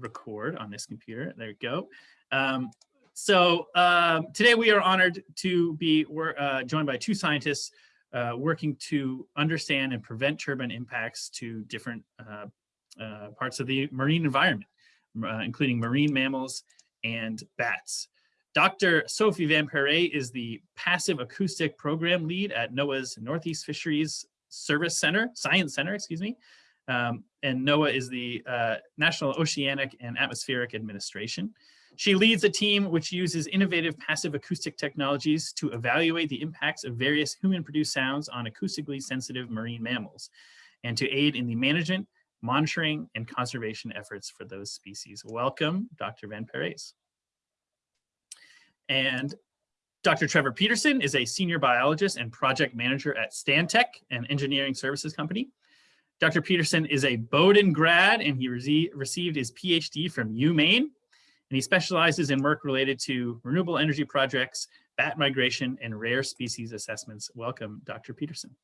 record on this computer. There we go. Um, so um, today we are honored to be uh, joined by two scientists uh, working to understand and prevent turbine impacts to different uh, uh parts of the marine environment, uh, including marine mammals and bats. Dr. Sophie Van Parijs is the passive acoustic program lead at NOAA's Northeast Fisheries Service Center, Science Center, excuse me. Um, and NOAA is the uh, National Oceanic and Atmospheric Administration. She leads a team which uses innovative passive acoustic technologies to evaluate the impacts of various human-produced sounds on acoustically sensitive marine mammals and to aid in the management, monitoring, and conservation efforts for those species. Welcome, Dr. Van Parijs. And Dr. Trevor Peterson is a senior biologist and project manager at Stantec, an engineering services company. Dr. Peterson is a Bowdoin grad and he re received his PhD from UMaine. And he specializes in work related to renewable energy projects, bat migration, and rare species assessments. Welcome, Dr. Peterson.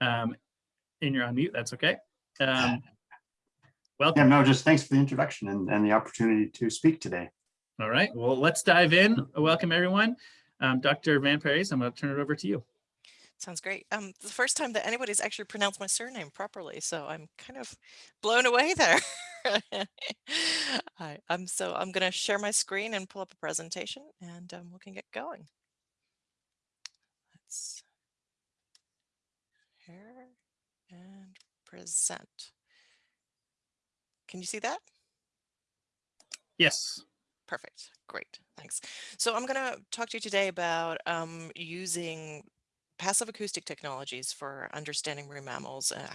Um, and you're on mute, that's okay. Um, welcome. Yeah, no, just thanks for the introduction and, and the opportunity to speak today. All right, well, let's dive in. Welcome, everyone. Um, Dr. Van Parijs, I'm going to turn it over to you. Sounds great. Um, the first time that anybody's actually pronounced my surname properly, so I'm kind of blown away there. I, I'm so I'm going to share my screen and pull up a presentation, and um, we can get going. Let's share and present. Can you see that? Yes. Perfect. Great. Thanks. So I'm going to talk to you today about um, using passive acoustic technologies for understanding marine mammals uh,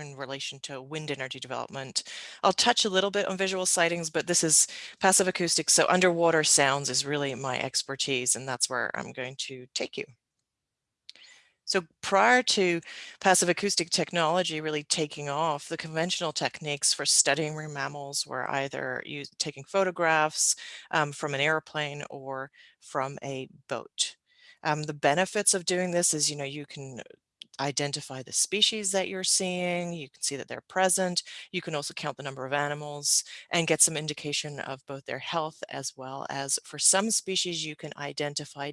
in relation to wind energy development. I'll touch a little bit on visual sightings, but this is passive acoustics. So underwater sounds is really my expertise, and that's where I'm going to take you. So prior to passive acoustic technology really taking off, the conventional techniques for studying marine mammals were either use, taking photographs um, from an airplane or from a boat. Um, the benefits of doing this is, you know, you can identify the species that you're seeing, you can see that they're present, you can also count the number of animals and get some indication of both their health as well as for some species you can identify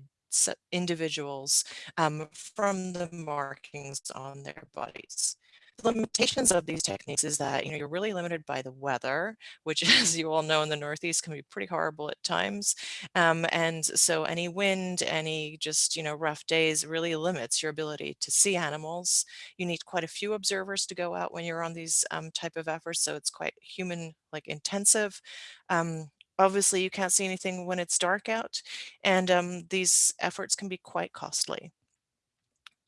individuals um, from the markings on their bodies. Limitations of these techniques is that you know you're really limited by the weather, which as you all know in the Northeast can be pretty horrible at times. Um, and so any wind, any just you know rough days really limits your ability to see animals. You need quite a few observers to go out when you're on these um, type of efforts, so it's quite human like intensive. Um, Obviously, you can't see anything when it's dark out, and um, these efforts can be quite costly.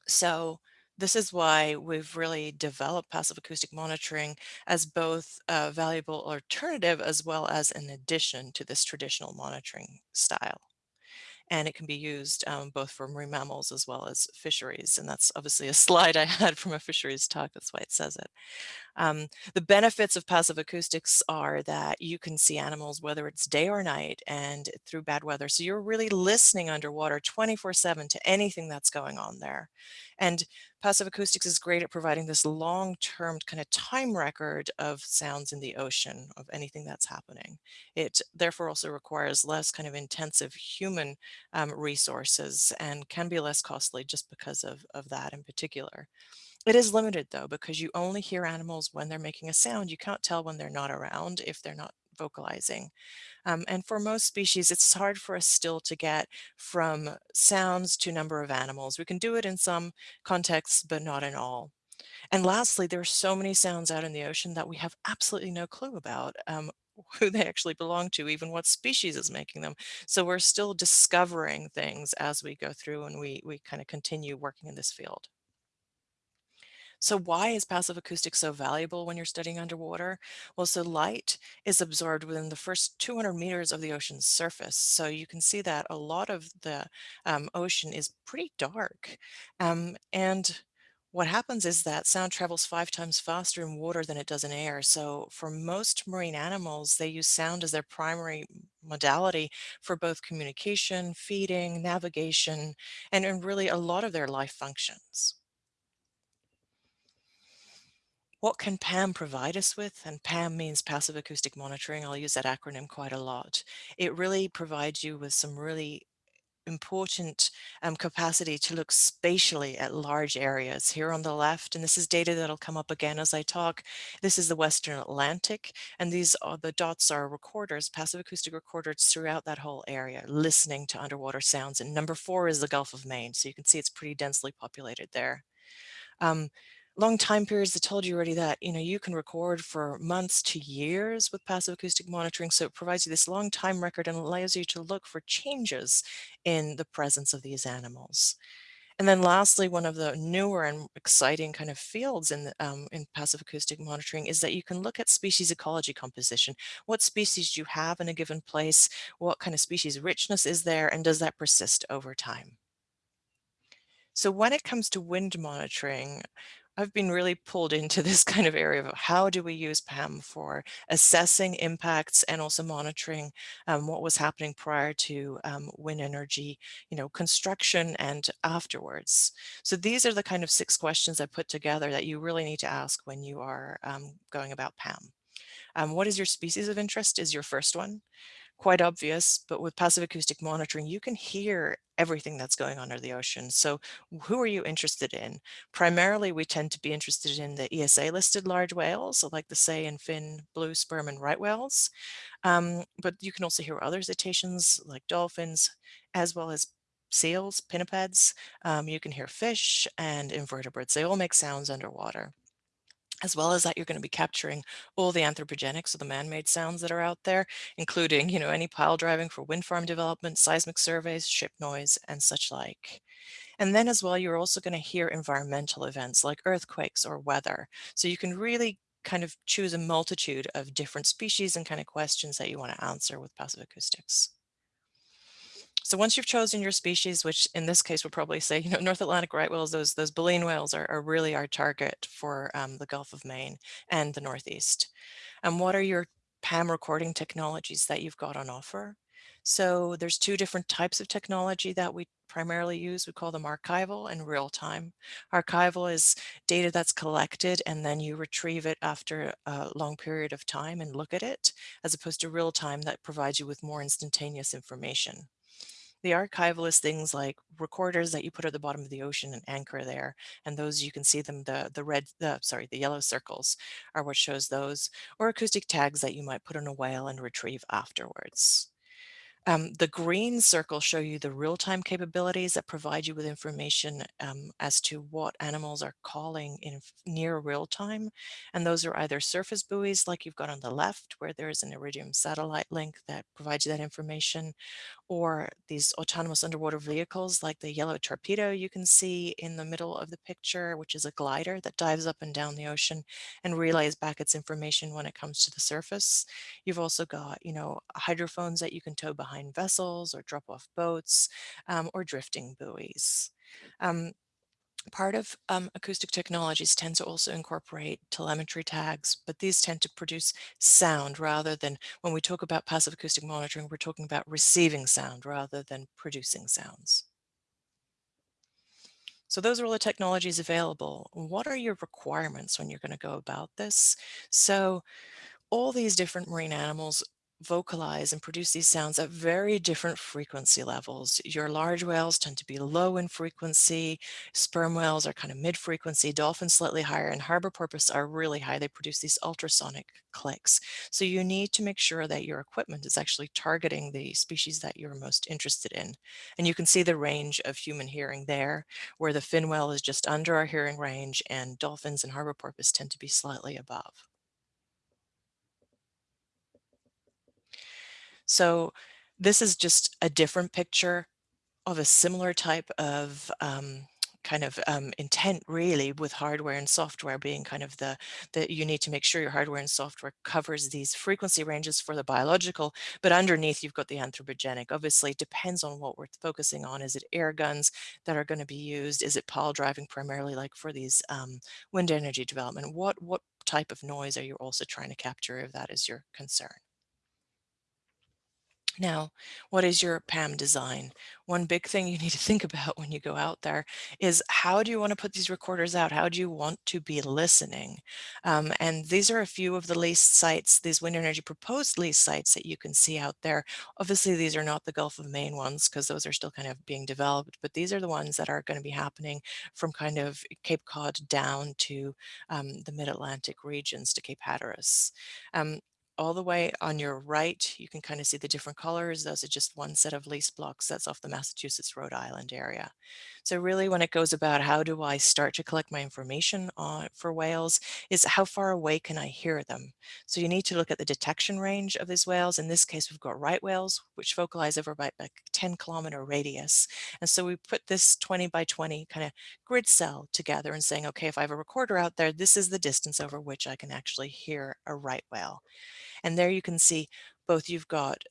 So this is why we've really developed passive acoustic monitoring as both a valuable alternative as well as an addition to this traditional monitoring style and it can be used um, both for marine mammals as well as fisheries. And that's obviously a slide I had from a fisheries talk, that's why it says it. Um, the benefits of passive acoustics are that you can see animals whether it's day or night and through bad weather. So you're really listening underwater 24 7 to anything that's going on there. And passive acoustics is great at providing this long-term kind of time record of sounds in the ocean of anything that's happening. It therefore also requires less kind of intensive human um, resources and can be less costly just because of, of that in particular. It is limited though, because you only hear animals when they're making a sound. You can't tell when they're not around if they're not vocalizing. Um, and for most species, it's hard for us still to get from sounds to number of animals. We can do it in some contexts, but not in all. And lastly, there are so many sounds out in the ocean that we have absolutely no clue about um, who they actually belong to, even what species is making them. So we're still discovering things as we go through and we, we kind of continue working in this field. So why is passive acoustics so valuable when you're studying underwater? Well, so light is absorbed within the first 200 meters of the ocean's surface. So you can see that a lot of the um, ocean is pretty dark. Um, and what happens is that sound travels five times faster in water than it does in air. So for most marine animals, they use sound as their primary modality for both communication, feeding, navigation, and, and really a lot of their life functions. What can PAM provide us with? And PAM means passive acoustic monitoring. I'll use that acronym quite a lot. It really provides you with some really important um, capacity to look spatially at large areas. Here on the left, and this is data that'll come up again as I talk, this is the Western Atlantic, and these are the dots are recorders, passive acoustic recorders throughout that whole area, listening to underwater sounds. And number four is the Gulf of Maine, so you can see it's pretty densely populated there. Um, long time periods, I told you already that, you know, you can record for months to years with passive acoustic monitoring. So it provides you this long time record and allows you to look for changes in the presence of these animals. And then lastly, one of the newer and exciting kind of fields in, um, in passive acoustic monitoring is that you can look at species ecology composition. What species do you have in a given place? What kind of species richness is there? And does that persist over time? So when it comes to wind monitoring, I've been really pulled into this kind of area of how do we use PAM for assessing impacts and also monitoring um, what was happening prior to um, wind energy, you know, construction and afterwards. So these are the kind of six questions I put together that you really need to ask when you are um, going about PAM. Um, what is your species of interest is your first one quite obvious, but with passive acoustic monitoring, you can hear everything that's going on under the ocean. So who are you interested in? Primarily, we tend to be interested in the ESA listed large whales, so like the sei and fin, blue sperm and right whales. Um, but you can also hear other cetaceans like dolphins, as well as seals, pinnipeds. Um, you can hear fish and invertebrates. They all make sounds underwater as well as that you're going to be capturing all the anthropogenic, so the man-made sounds that are out there, including, you know, any pile driving for wind farm development, seismic surveys, ship noise, and such like. And then as well, you're also going to hear environmental events like earthquakes or weather. So you can really kind of choose a multitude of different species and kind of questions that you want to answer with passive acoustics. So once you've chosen your species, which in this case we'll probably say, you know, North Atlantic right whales, those, those baleen whales are, are really our target for um, the Gulf of Maine and the Northeast. And what are your PAM recording technologies that you've got on offer? So there's two different types of technology that we primarily use. We call them archival and real time. Archival is data that's collected and then you retrieve it after a long period of time and look at it, as opposed to real time that provides you with more instantaneous information. The archival is things like recorders that you put at the bottom of the ocean and anchor there. And those you can see them, the, the red, the, sorry, the yellow circles are what shows those, or acoustic tags that you might put on a whale and retrieve afterwards. Um, the green circles show you the real-time capabilities that provide you with information um, as to what animals are calling in near real time. And those are either surface buoys like you've got on the left, where there is an Iridium satellite link that provides you that information, or these autonomous underwater vehicles like the yellow torpedo you can see in the middle of the picture, which is a glider that dives up and down the ocean and relays back its information when it comes to the surface. You've also got, you know, hydrophones that you can tow behind vessels or drop off boats um, or drifting buoys. Um, Part of um, acoustic technologies tend to also incorporate telemetry tags, but these tend to produce sound rather than, when we talk about passive acoustic monitoring, we're talking about receiving sound rather than producing sounds. So those are all the technologies available. What are your requirements when you're going to go about this? So all these different marine animals vocalize and produce these sounds at very different frequency levels. Your large whales tend to be low in frequency, sperm whales are kind of mid-frequency, dolphins slightly higher, and harbor porpoise are really high. They produce these ultrasonic clicks. So you need to make sure that your equipment is actually targeting the species that you're most interested in. And you can see the range of human hearing there, where the fin whale is just under our hearing range and dolphins and harbor porpoise tend to be slightly above. So this is just a different picture of a similar type of um, kind of um, intent really with hardware and software being kind of the that you need to make sure your hardware and software covers these frequency ranges for the biological but underneath you've got the anthropogenic. Obviously it depends on what we're focusing on. Is it air guns that are going to be used? Is it pile driving primarily like for these um, wind energy development? What what type of noise are you also trying to capture if that is your concern Now, what is your PAM design? One big thing you need to think about when you go out there is how do you want to put these recorders out? How do you want to be listening? Um, and these are a few of the lease sites, these wind energy proposed lease sites that you can see out there. Obviously, these are not the Gulf of Maine ones because those are still kind of being developed, but these are the ones that are going to be happening from kind of Cape Cod down to um, the mid-Atlantic regions to Cape Hatteras. Um, all the way on your right, you can kind of see the different colors. Those are just one set of lease blocks that's off the Massachusetts, Rhode Island area. So really when it goes about how do I start to collect my information on, for whales is how far away can I hear them? So you need to look at the detection range of these whales. In this case, we've got right whales, which vocalize over about a 10 kilometer radius. And so we put this 20 by 20 kind of grid cell together and saying, okay, if I have a recorder out there, this is the distance over which I can actually hear a right whale. And there you can see both you've got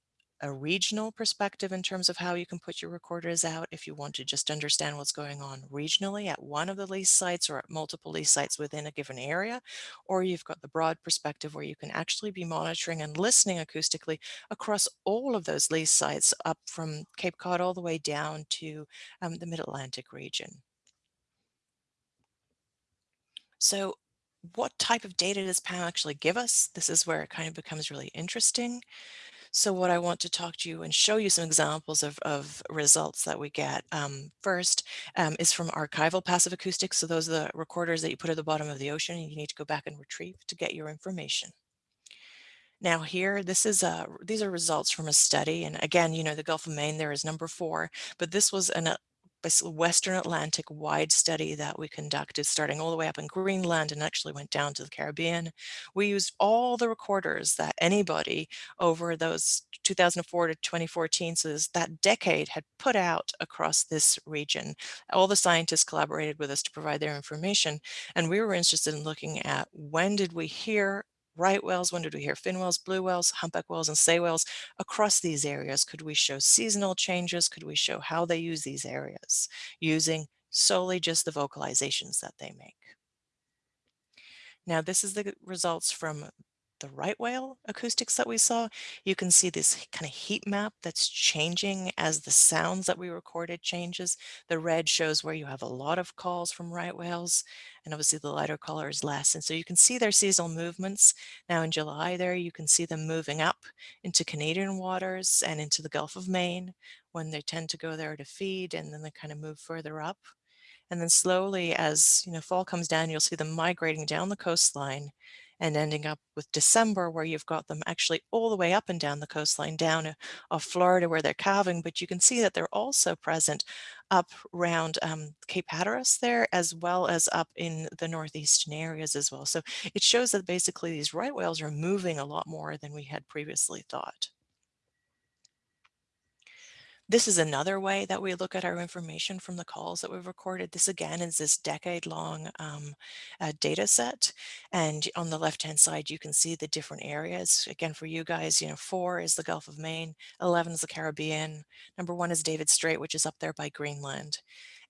a regional perspective in terms of how you can put your recorders out if you want to just understand what's going on regionally at one of the lease sites or at multiple lease sites within a given area, or you've got the broad perspective where you can actually be monitoring and listening acoustically across all of those lease sites up from Cape Cod all the way down to um, the Mid-Atlantic region. So what type of data does PAM actually give us? This is where it kind of becomes really interesting. So what I want to talk to you and show you some examples of, of results that we get. Um, first um, is from archival passive acoustics. So those are the recorders that you put at the bottom of the ocean and you need to go back and retrieve to get your information. Now here, this is a, these are results from a study. And again, you know, the Gulf of Maine there is number four, but this was an, Western Atlantic wide study that we conducted starting all the way up in Greenland and actually went down to the Caribbean. We used all the recorders that anybody over those 2004 to 2014, so that decade had put out across this region. All the scientists collaborated with us to provide their information and we were interested in looking at when did we hear right whales, when did we hear fin whales, blue whales, humpback whales, and sei whales across these areas? Could we show seasonal changes? Could we show how they use these areas using solely just the vocalizations that they make? Now, this is the results from the right whale acoustics that we saw, you can see this kind of heat map that's changing as the sounds that we recorded changes. The red shows where you have a lot of calls from right whales, and obviously the lighter color is less. And so you can see their seasonal movements. Now in July there, you can see them moving up into Canadian waters and into the Gulf of Maine when they tend to go there to feed, and then they kind of move further up. And then slowly as you know fall comes down, you'll see them migrating down the coastline and ending up with December where you've got them actually all the way up and down the coastline down uh, off Florida where they're calving, but you can see that they're also present up around um, Cape Hatteras there, as well as up in the northeastern areas as well. So it shows that basically these right whales are moving a lot more than we had previously thought. This is another way that we look at our information from the calls that we've recorded. This again is this decade long um, uh, data set. And on the left hand side, you can see the different areas. Again, for you guys, you know, four is the Gulf of Maine, 11 is the Caribbean, number one is Davis Strait, which is up there by Greenland.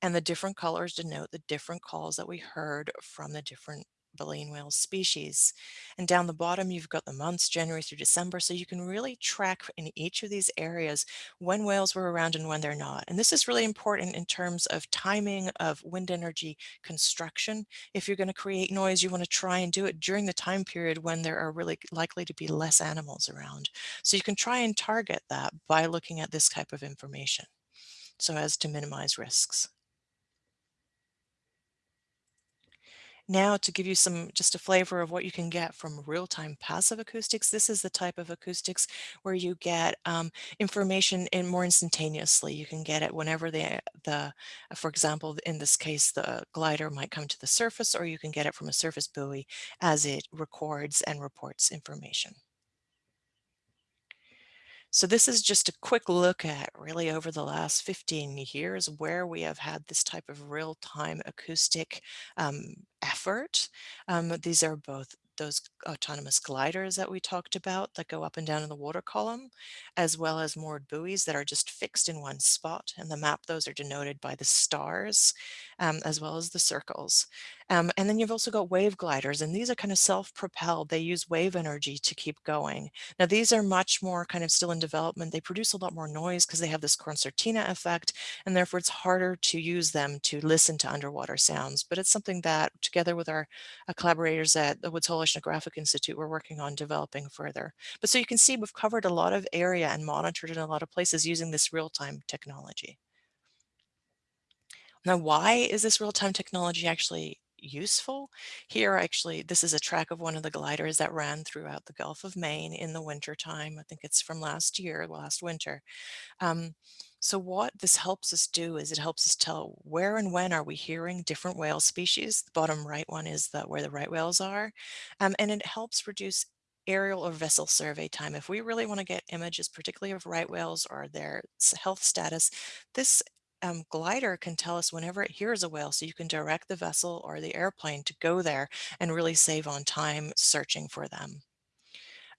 And the different colors denote the different calls that we heard from the different baleen whale species. And down the bottom, you've got the months, January through December, so you can really track in each of these areas when whales were around and when they're not. And this is really important in terms of timing of wind energy construction. If you're going to create noise, you want to try and do it during the time period when there are really likely to be less animals around. So you can try and target that by looking at this type of information so as to minimize risks. Now to give you some just a flavor of what you can get from real-time passive acoustics, this is the type of acoustics where you get um, information in more instantaneously. You can get it whenever the, the, for example, in this case, the glider might come to the surface, or you can get it from a surface buoy as it records and reports information. So this is just a quick look at really over the last 15 years where we have had this type of real-time acoustic um, effort. Um, these are both those autonomous gliders that we talked about that go up and down in the water column, as well as moored buoys that are just fixed in one spot. And the map, those are denoted by the stars, um, as well as the circles. Um, and then you've also got wave gliders, and these are kind of self-propelled. They use wave energy to keep going. Now, these are much more kind of still in development. They produce a lot more noise because they have this concertina effect, and therefore it's harder to use them to listen to underwater sounds. But it's something that, together with our uh, collaborators at the Woods Hole Oceanographic Institute, we're working on developing further. But so you can see we've covered a lot of area and monitored in a lot of places using this real-time technology. Now, why is this real-time technology actually useful? Here, actually, this is a track of one of the gliders that ran throughout the Gulf of Maine in the winter time. I think it's from last year, last winter. Um, so what this helps us do is it helps us tell where and when are we hearing different whale species. The bottom right one is the, where the right whales are. Um, and it helps reduce aerial or vessel survey time. If we really want to get images, particularly of right whales or their health status, this um, glider can tell us whenever it hears a whale, so you can direct the vessel or the airplane to go there and really save on time searching for them.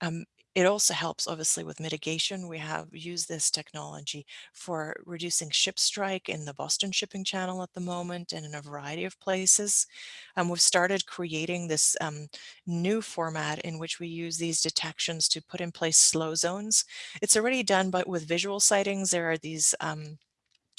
Um, it also helps obviously with mitigation. We have used this technology for reducing ship strike in the Boston shipping channel at the moment and in a variety of places. Um, we've started creating this um, new format in which we use these detections to put in place slow zones. It's already done, but with visual sightings, there are these um,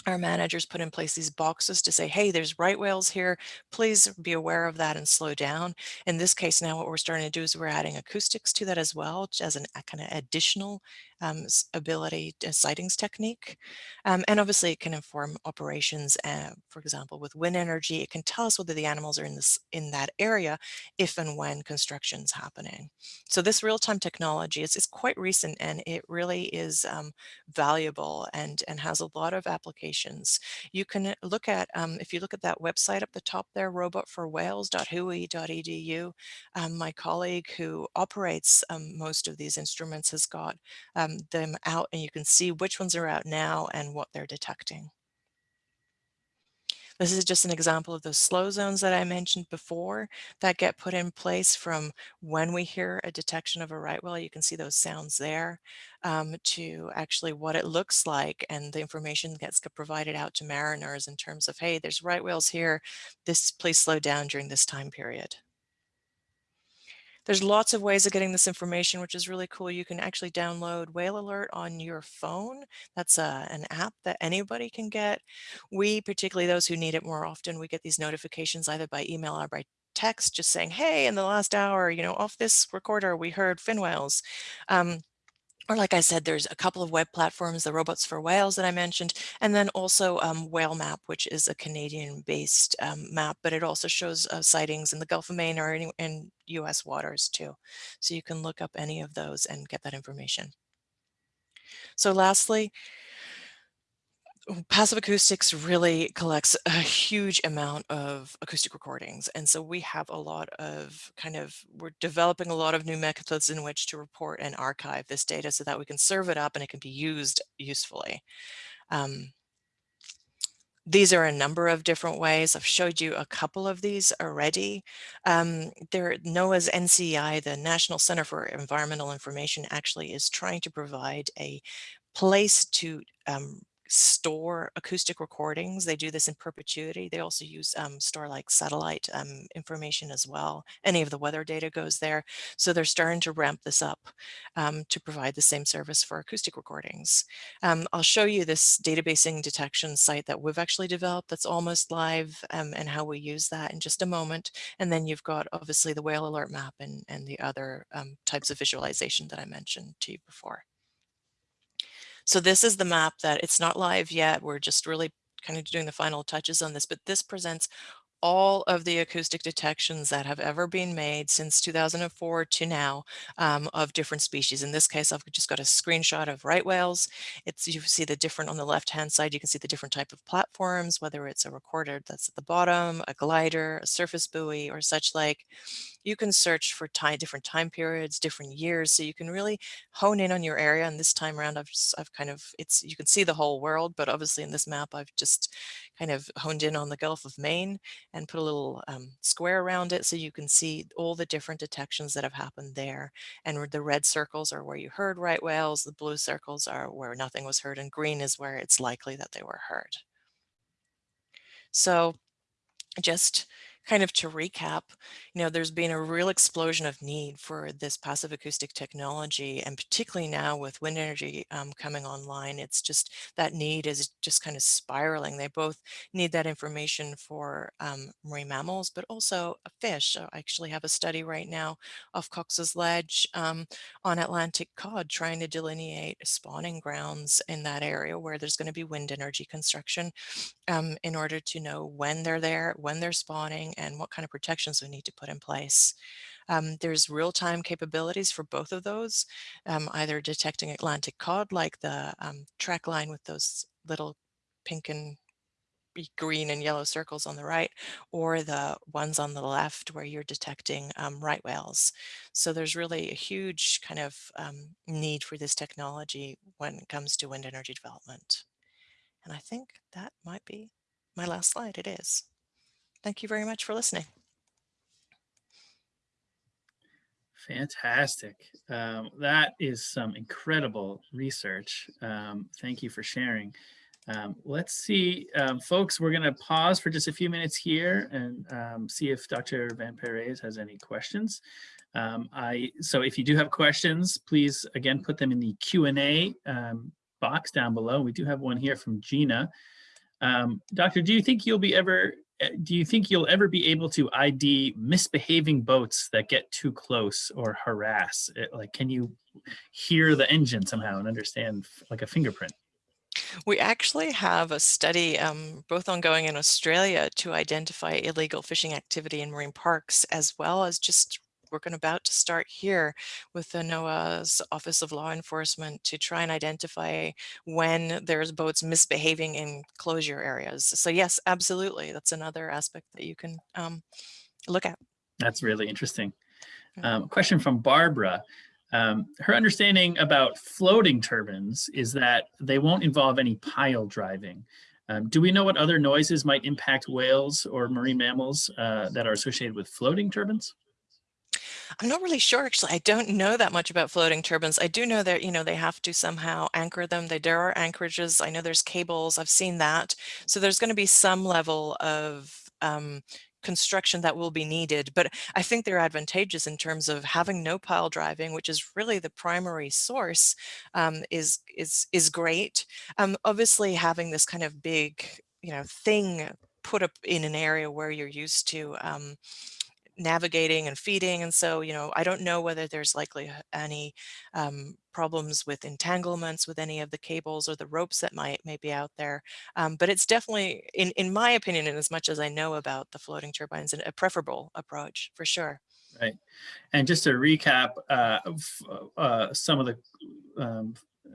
our managers put in place these boxes to say, hey, there's right whales here. Please be aware of that and slow down. In this case, now what we're starting to do is we're adding acoustics to that as well, as an kind of additional um, ability uh, sightings technique. Um, and obviously it can inform operations, uh, for example, with wind energy, it can tell us whether the animals are in this in that area if and when construction is happening. So this real-time technology is, is quite recent and it really is um, valuable and, and has a lot of applications. You can look at, um, if you look at that website up the top there, robotforwhales.whoi.edu, um, my colleague who operates um, most of these instruments has got them out and you can see which ones are out now and what they're detecting. This is just an example of those slow zones that I mentioned before that get put in place from when we hear a detection of a right whale. You can see those sounds there um, to actually what it looks like and the information gets provided out to mariners in terms of, hey, there's right whales here. This please slow down during this time period. There's lots of ways of getting this information, which is really cool. You can actually download Whale Alert on your phone. That's a, uh, an app that anybody can get. We, particularly those who need it more often, we get these notifications either by email or by text just saying, hey, in the last hour, you know, off this recorder, we heard fin whales. Um, or like I said, there's a couple of web platforms, the Robots for Whales that I mentioned, and then also um, Whale Map, which is a Canadian-based um, map, but it also shows uh, sightings in the Gulf of Maine or in, in U.S. waters too. So you can look up any of those and get that information. So lastly, Passive Acoustics really collects a huge amount of acoustic recordings. And so we have a lot of kind of, we're developing a lot of new methods in which to report and archive this data so that we can serve it up and it can be used usefully. Um, these are a number of different ways. I've showed you a couple of these already. Um, there, NOAA's NCEI, the National Center for Environmental Information, actually is trying to provide a place to um, store acoustic recordings. They do this in perpetuity. They also use um, store like satellite um, information as well. Any of the weather data goes there. So they're starting to ramp this up um, to provide the same service for acoustic recordings. Um, I'll show you this databasing detection site that we've actually developed that's almost live um, and how we use that in just a moment. And then you've got obviously the whale alert map and, and the other um, types of visualization that I mentioned to you before. So this is the map that it's not live yet. We're just really kind of doing the final touches on this, but this presents all of the acoustic detections that have ever been made since 2004 to now um, of different species. In this case, I've just got a screenshot of right whales. It's you see the different on the left hand side, you can see the different type of platforms, whether it's a recorder that's at the bottom, a glider, a surface buoy, or such like you can search for time, different time periods, different years. So you can really hone in on your area. And this time around, I've, just, I've kind of, it's, you can see the whole world, but obviously in this map, I've just kind of honed in on the Gulf of Maine and put a little um, square around it so you can see all the different detections that have happened there. And the red circles are where you heard right whales, the blue circles are where nothing was heard, and green is where it's likely that they were heard. So just kind of to recap, you know, there's been a real explosion of need for this passive acoustic technology, and particularly now with wind energy um, coming online, it's just that need is just kind of spiraling. They both need that information for um, marine mammals, but also a fish. So I actually have a study right now off Cox's Ledge um, on Atlantic cod trying to delineate spawning grounds in that area where there's going to be wind energy construction um, in order to know when they're there, when they're spawning, and what kind of protections we need to put in place. Um, there's real-time capabilities for both of those, um, either detecting Atlantic cod like the um, track line with those little pink and green and yellow circles on the right, or the ones on the left where you're detecting um, right whales. So there's really a huge kind of um, need for this technology when it comes to wind energy development. And I think that might be my last slide. It is. Thank you very much for listening. Fantastic. Um, that is some incredible research. Um, thank you for sharing. Um, let's see, um, folks, we're going to pause for just a few minutes here and um, see if Dr. Van Parijs has any questions. Um, I So if you do have questions, please, again, put them in the Q&A box down below. We do have one here from Gina. Doctor, do you think you'll be ever do you think you'll ever be able to ID misbehaving boats that get too close or harass? It, like, can you hear the engine somehow and understand like a fingerprint? We actually have a study um, both ongoing in Australia to identify illegal fishing activity in marine parks, as well as just working about to start here with the NOAA's Office of Law Enforcement to try and identify when there's boats misbehaving in closure areas. So yes, absolutely. That's another aspect that you can um, look at. That's really interesting. Um, question from Barbara. Um, her understanding about floating turbines is that they won't involve any pile driving. Um, do we know what other noises might impact whales or marine mammals uh, that are associated with floating turbines? I'm not really sure, actually. I don't know that much about floating turbines. I do know that, you know, they have to somehow anchor them. They, there are anchorages. I know there's cables. I've seen that. So there's going to be some level of um, construction that will be needed. But I think they're advantageous in terms of having no pile driving, which is really the primary source, um, is is is great. Um, obviously, having this kind of big, you know, thing put up in an area where you're used to um, navigating and feeding. And so, you know, I don't know whether there's likely any um, problems with entanglements with any of the cables or the ropes that might may be out there. Um, but it's definitely, in, in my opinion, and as much as I know about the floating turbines, a preferable approach for sure. Right. And just to recap uh, uh, some of the um,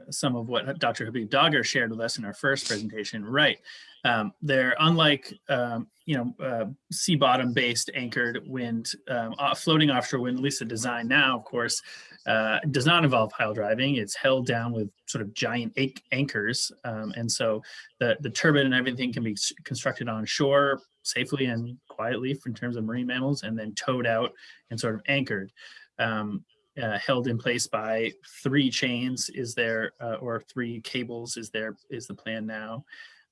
some of what Dr. Habib Dagher shared with us in our first presentation, right. Um, they're unlike, um, you know, uh, sea bottom based anchored wind, um, floating offshore wind, at least the design now, of course, uh, does not involve pile driving. It's held down with sort of giant anchors. Um, and so the, the turbine and everything can be constructed on shore safely and quietly in terms of marine mammals and then towed out and sort of anchored. Um, uh, held in place by three chains is there uh, or three cables is there is the plan now.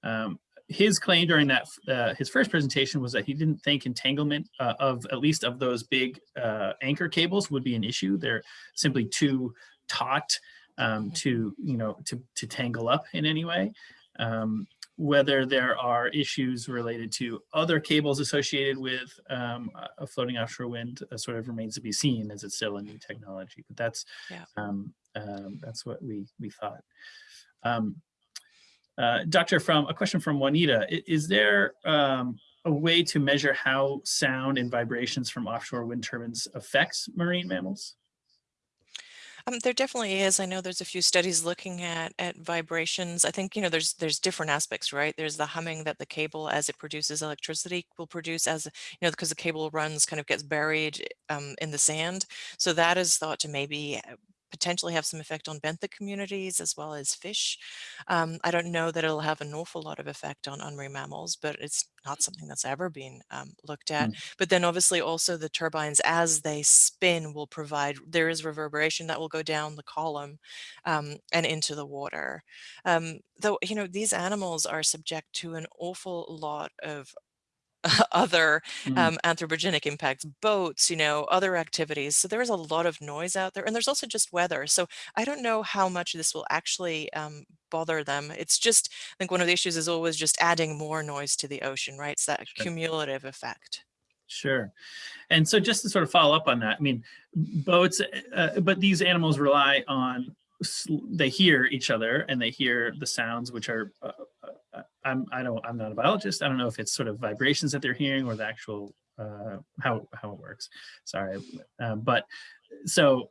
Um, his claim during that uh, his first presentation was that he didn't think entanglement uh, of at least of those big uh, anchor cables would be an issue. They're simply too taut um, to you know to to tangle up in any way. Um, whether there are issues related to other cables associated with um, a floating offshore wind uh, sort of remains to be seen as it's still a new technology. But that's yeah. um, um, that's what we we thought. Um, uh, Doctor, from a question from Juanita, is there um, a way to measure how sound and vibrations from offshore wind turbines affects marine mammals? Um, there definitely is. I know there's a few studies looking at at vibrations. I think, you know, there's there's different aspects, right? There's the humming that the cable as it produces electricity will produce as, you know, because the cable runs kind of gets buried um, in the sand. So that is thought to maybe uh, potentially have some effect on benthic communities as well as fish. Um, I don't know that it'll have an awful lot of effect on, on marine mammals, but it's not something that's ever been um, looked at. Mm. But then obviously also the turbines as they spin will provide, there is reverberation that will go down the column um, and into the water. Um, though, you know, these animals are subject to an awful lot of other Mm. um, anthropogenic impacts, boats, you know, other activities. So there is a lot of noise out there and there's also just weather. So I don't know how much this will actually um, bother them. It's just, I think one of the issues is always just adding more noise to the ocean, right? It's that Sure. cumulative effect. Sure. And so just to sort of follow up on that, I mean, boats, uh, but these animals rely on, they hear each other and they hear the sounds, which are, uh, uh, I'm, I don't, I'm not a biologist. I don't know if it's sort of vibrations that they're hearing or the actual, uh, how, how it works. Sorry. Um, but so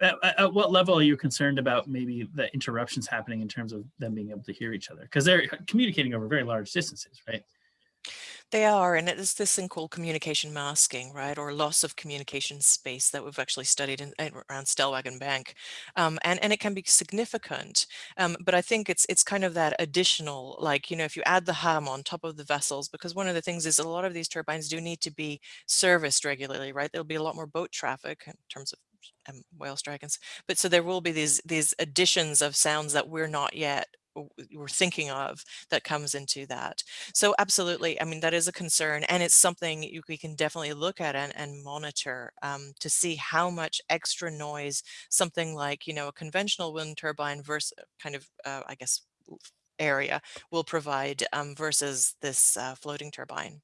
at- at what level are you concerned about maybe the interruptions happening in terms of them being able to hear each other? Because they're communicating over very large distances, right? They are, and it is this thing called communication masking, right, or loss of communication space that we've actually studied in, around Stellwagen Bank, um, and and it can be significant. Um, but I think it's it's kind of that additional, like you know, if you add the ham on top of the vessels, because one of the things is a lot of these turbines do need to be serviced regularly, right? There'll be a lot more boat traffic in terms of um, whale strikings, but so there will be these these additions of sounds that we're not yet we're thinking of that comes into that. So absolutely, I mean, that is a concern and it's something you, we can definitely look at and, and monitor um, to see how much extra noise something like, you know, a conventional wind turbine versus kind of, uh, I guess, area will provide um, versus this uh, floating turbine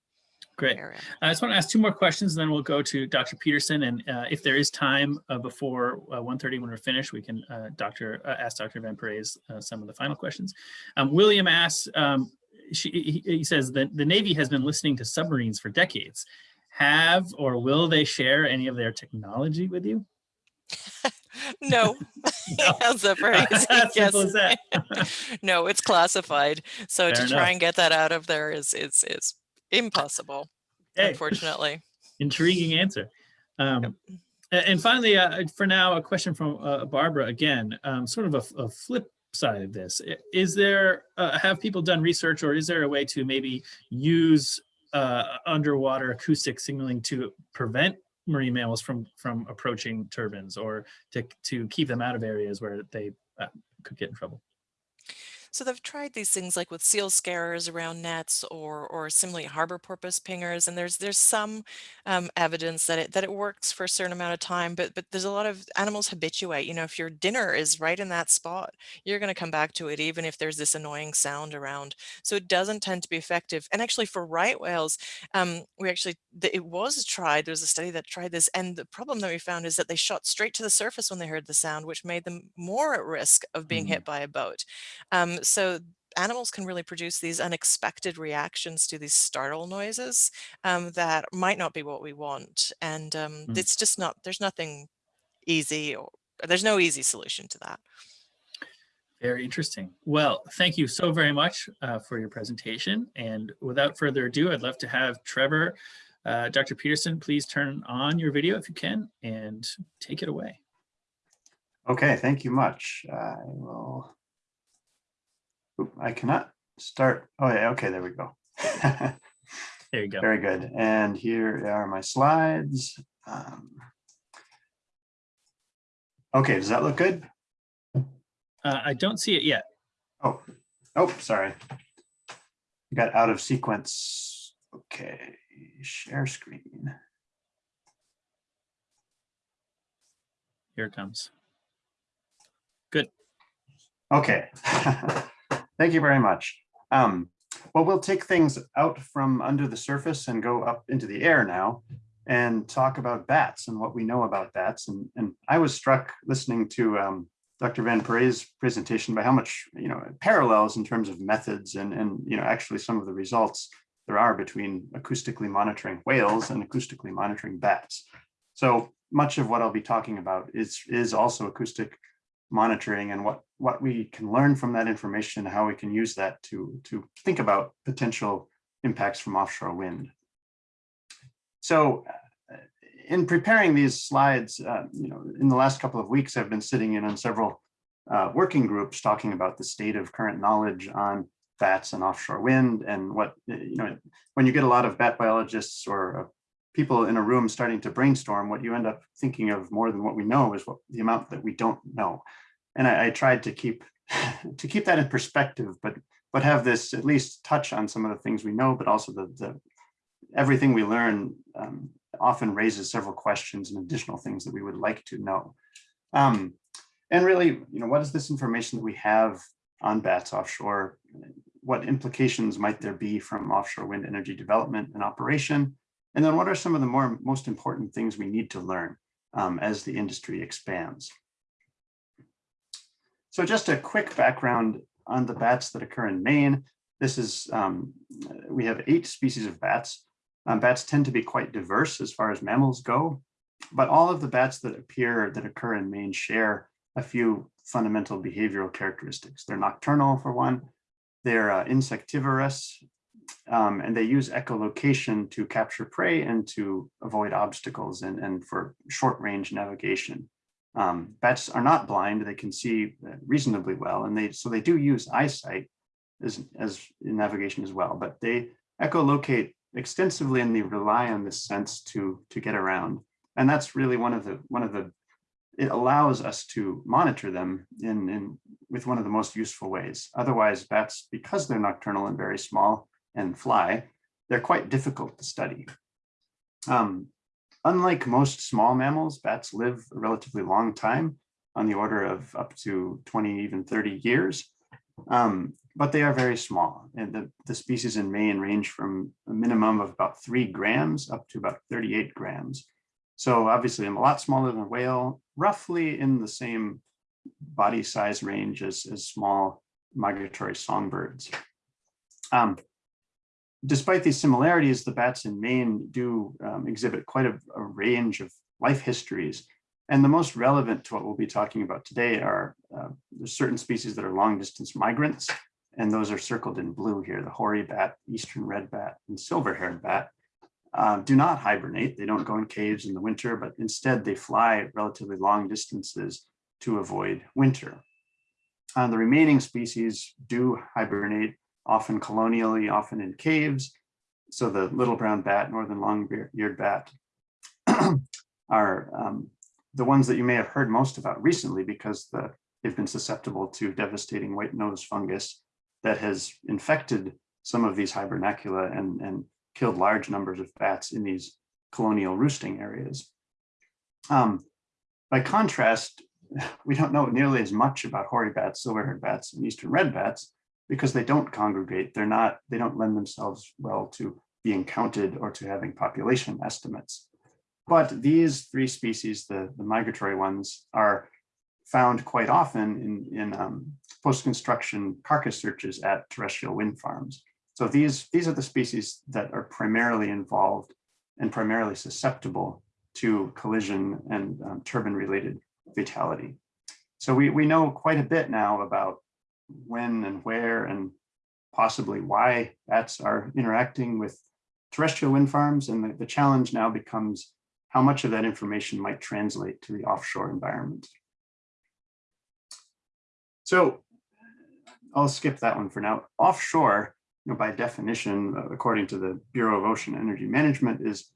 Great. area. I just want to ask two more questions, and then we'll go to Dr. Peterson. And uh, if there is time uh, before uh, 1.30 when we're finished, we can uh, Dr. Uh, ask Dr. Van Parijs uh, some of the final questions. Um, William asks, um, she, he, he says that the Navy has been listening to submarines for decades. Have or will they share any of their technology with you? No, No. that's a pretty easy As simple yes. that. no, it's classified. So Fair to try and get that out of there is is is impossible, Hey. unfortunately. Intriguing answer. Um, a- And finally, uh, for now, a question from uh, Barbara again, um, sort of a flip side of this. Is there, uh, have people done research or is there a way to maybe use uh, underwater acoustic signaling to prevent marine mammals from, from approaching turbines or to, to keep them out of areas where they uh, could get in trouble? So they've tried these things like with seal scarers around nets or or similarly harbor porpoise pingers, and there's there's some um, evidence that it that it works for a certain amount of time, but but there's a lot of animals habituate. You know, if your dinner is right in that spot, you're going to come back to it even if there's this annoying sound around. So it doesn't tend to be effective. And actually, for right whales, um, we actually it was tried. There was a study that tried this, and the problem that we found is that they shot straight to the surface when they heard the sound, which made them more at risk of being Mhm. hit by a boat. Um, so animals can really produce these unexpected reactions to these startle noises um, that might not be what we want. And um, Mm. it's just not, there's nothing easy or there's no easy solution to that. Very interesting. Well, thank you so very much uh, for your presentation. And without further ado, I'd love to have Trevor, uh, Dr. Peterson, please turn on your video if you can and take it away. Okay, thank you much. I will. Oop, I cannot start. Oh, yeah, okay, there we go. There you go. Very good. And here are my slides. Um, Okay, does that look good? Uh, I don't see it yet. Oh, oh, sorry. Got out of sequence. Okay, share screen. Here it comes. Good. Okay. Thank you very much. Um, well, we'll take things out from under the surface and go up into the air now and talk about bats and what we know about bats. And, and I was struck listening to um, Dr. Van Parijs's presentation by how much, you know, parallels in terms of methods and, and, you know, actually some of the results there are between acoustically monitoring whales and acoustically monitoring bats. So much of what I'll be talking about is, is also acoustic monitoring and what what we can learn from that information and how we can use that to to think about potential impacts from offshore wind. So uh, in preparing these slides, uh, you know, in the last couple of weeks, I've been sitting in on several uh, working groups talking about the state of current knowledge on bats and offshore wind and what, you know, when you get a lot of bat biologists or people in a room starting to brainstorm, what you end up thinking of more than what we know is what the amount that we don't know. And I, I tried to keep to keep that in perspective, but but have this at least touch on some of the things we know, but also the, the everything we learn um, often raises several questions and additional things that we would like to know. Um, and really, you know, what is this information that we have on bats offshore? What implications might there be from offshore wind energy development and operation? And then what are some of the more most important things we need to learn um, as the industry expands? So just a quick background on the bats that occur in Maine. This is, um, we have eight species of bats. Um, bats tend to be quite diverse as far as mammals go, but all of the bats that appear that occur in Maine share a few fundamental behavioral characteristics. They're nocturnal for one, they're uh, insectivorous, um, and they use echolocation to capture prey and to avoid obstacles and, and for short range navigation. Um, bats are not blind, they can see uh, reasonably well, and they so they do use eyesight as, as in navigation as well, but they echolocate extensively and they rely on this sense to, to get around. And that's really one of the one of the it allows us to monitor them in, in with one of the most useful ways. Otherwise, bats, because they're nocturnal and very small and fly, they're quite difficult to study. Um, unlike most small mammals, bats live a relatively long time on the order of up to 20, even 30 years. Um, but they are very small. And the, the species in Maine range from a minimum of about three grams up to about 38 grams. So obviously I'm a lot smaller than a whale, roughly in the same body size range as, as small migratory songbirds. Um, despite these similarities, the bats in Maine do um, exhibit quite a, a, range of life histories. And the most relevant to what we'll be talking about today are uh, certain species that are long distance migrants, and those are circled in blue here, the hoary bat, eastern red bat, and silver-haired bat uh, do not hibernate. They don't go in caves in the winter, but instead they fly relatively long distances to avoid winter. Uh, the remaining species do hibernate, often colonially, often in caves. So the little brown bat, northern long-eared bat, are um, the ones that you may have heard most about recently because the, they've been susceptible to devastating white nose fungus that has infected some of these hibernacula and, and killed large numbers of bats in these colonial roosting areas. Um, by contrast, we don't know nearly as much about hoary bats, silver-haired bats, and eastern red bats because they don't congregate. They're not, they don't lend themselves well to being counted or to having population estimates. But these three species, the, the migratory ones, are found quite often in, in um, post-construction carcass searches at terrestrial wind farms. So these, these are the species that are primarily involved and primarily susceptible to collision and um, turbine related fatality. So we, we know quite a bit now about when and where and possibly why bats are interacting with terrestrial wind farms. And the, the challenge now becomes how much of that information might translate to the offshore environment. So I'll skip that one for now. Offshore, you know, by definition, uh, according to the Bureau of Ocean Energy Management, is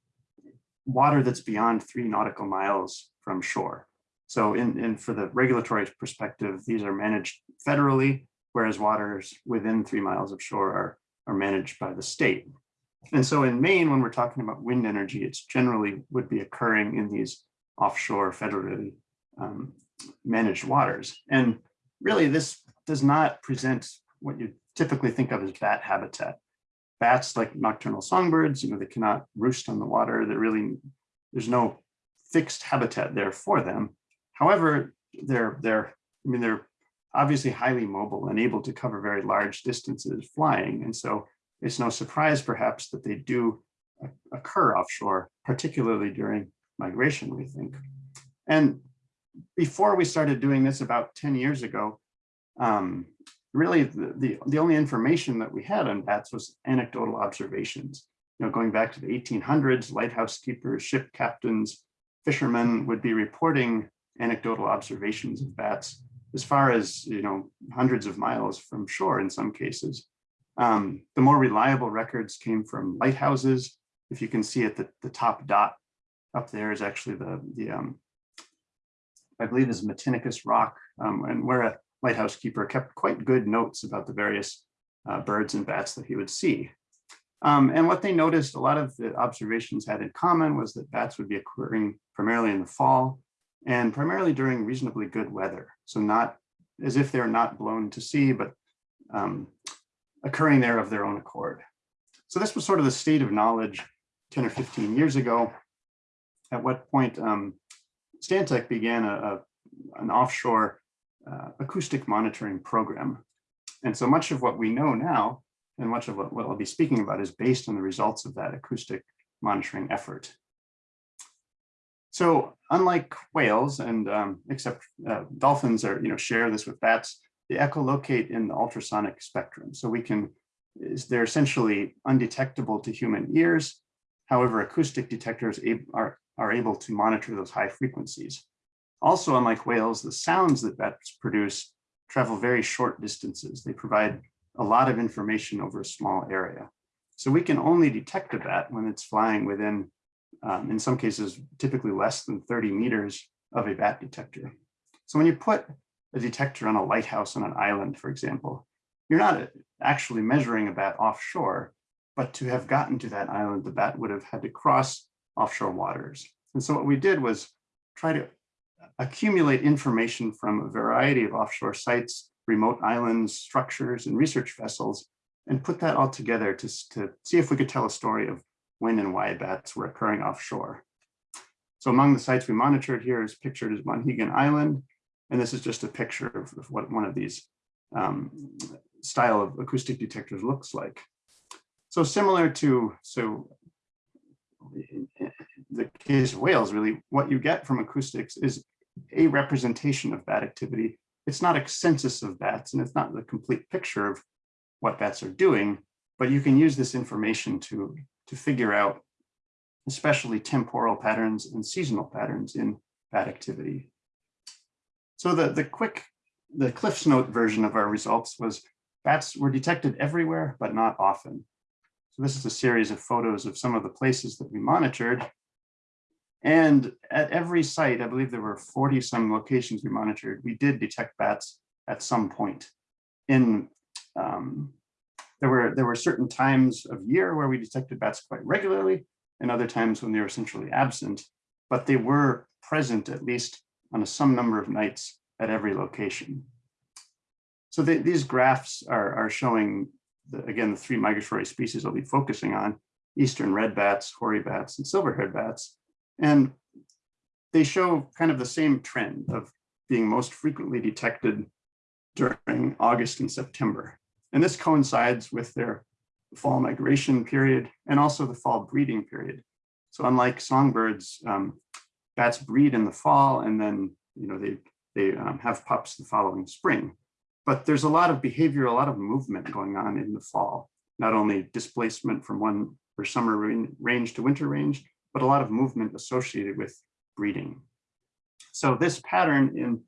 water that's beyond three nautical miles from shore. So in, in for the regulatory perspective, these are managed federally, whereas waters within three miles of shore are, are managed by the state. And so in Maine, when we're talking about wind energy, it's generally would be occurring in these offshore federally um, managed waters. And really this does not present what you typically think of as bat habitat. Bats, like nocturnal songbirds, you know, they cannot roost on the water. They're really, there's no fixed habitat there for them. However, they're, they're, I mean, they're obviously highly mobile and able to cover very large distances flying. And so it's no surprise perhaps that they do occur offshore, particularly during migration, we think. And before we started doing this about 10 years ago, um, really the, the, the, only information that we had on bats was anecdotal observations. You know, going back to the 1800s, lighthouse keepers, ship captains, fishermen would be reporting anecdotal observations of bats as far as, you know, hundreds of miles from shore in some cases. Um, the more reliable records came from lighthouses. If you can see at the, the top dot up there is actually the, the um, I believe is Matinicus rock, um, and where a lighthouse keeper kept quite good notes about the various uh, birds and bats that he would see. Um, and what they noticed, a lot of the observations had in common was that bats would be occurring primarily in the fall and primarily during reasonably good weather. So not as if they're not blown to sea, but um, occurring there of their own accord. So this was sort of the state of knowledge 10 or 15 years ago, at what point um, Stantec began a, a an offshore uh, acoustic monitoring program. And so much of what we know now, and much of what, what I'll be speaking about is based on the results of that acoustic monitoring effort. So unlike whales and um, except uh, dolphins are, you know, share this with bats, they echolocate in the ultrasonic spectrum. So we can, they're essentially undetectable to human ears. However, acoustic detectors are, are able to monitor those high frequencies. Also, unlike whales, the sounds that bats produce travel very short distances. They provide a lot of information over a small area. So we can only detect a bat when it's flying within um, in some cases, typically less than 30 meters of a bat detector. So when you put a detector on a lighthouse on an island, for example, you're not actually measuring a bat offshore, but to have gotten to that island, the bat would have had to cross offshore waters. And so what we did was try to accumulate information from a variety of offshore sites, remote islands, structures, and research vessels, and put that all together to, to see if we could tell a story of when and why bats were occurring offshore. So among the sites we monitored here is pictured as Monhegan Island. And this is just a picture of, of what one of these um, style of acoustic detectors looks like. So similar to, so the case of whales, really, what you get from acoustics is a representation of bat activity. It's not a census of bats, and it's not the complete picture of what bats are doing, but you can use this information to to figure out especially temporal patterns and seasonal patterns in bat activity. So the, the quick, the Cliff's Note version of our results was bats were detected everywhere, but not often. So this is a series of photos of some of the places that we monitored. And at every site, I believe there were 40 some locations we monitored, we did detect bats at some point in um, there were, there were certain times of year where we detected bats quite regularly and other times when they were essentially absent, but they were present at least on a some number of nights at every location. So the, these graphs are, are showing, the, again, the three migratory species I'll be focusing on, eastern red bats, hoary bats, and silver-haired bats. And they show kind of the same trend of being most frequently detected during August and September. And this coincides with their fall migration period and also the fall breeding period. So unlike songbirds, um, bats breed in the fall and then you know they they um, have pups the following spring. But there's a lot of behavior, a lot of movement going on in the fall, not only displacement from one or summer range to winter range, but a lot of movement associated with breeding. So this pattern in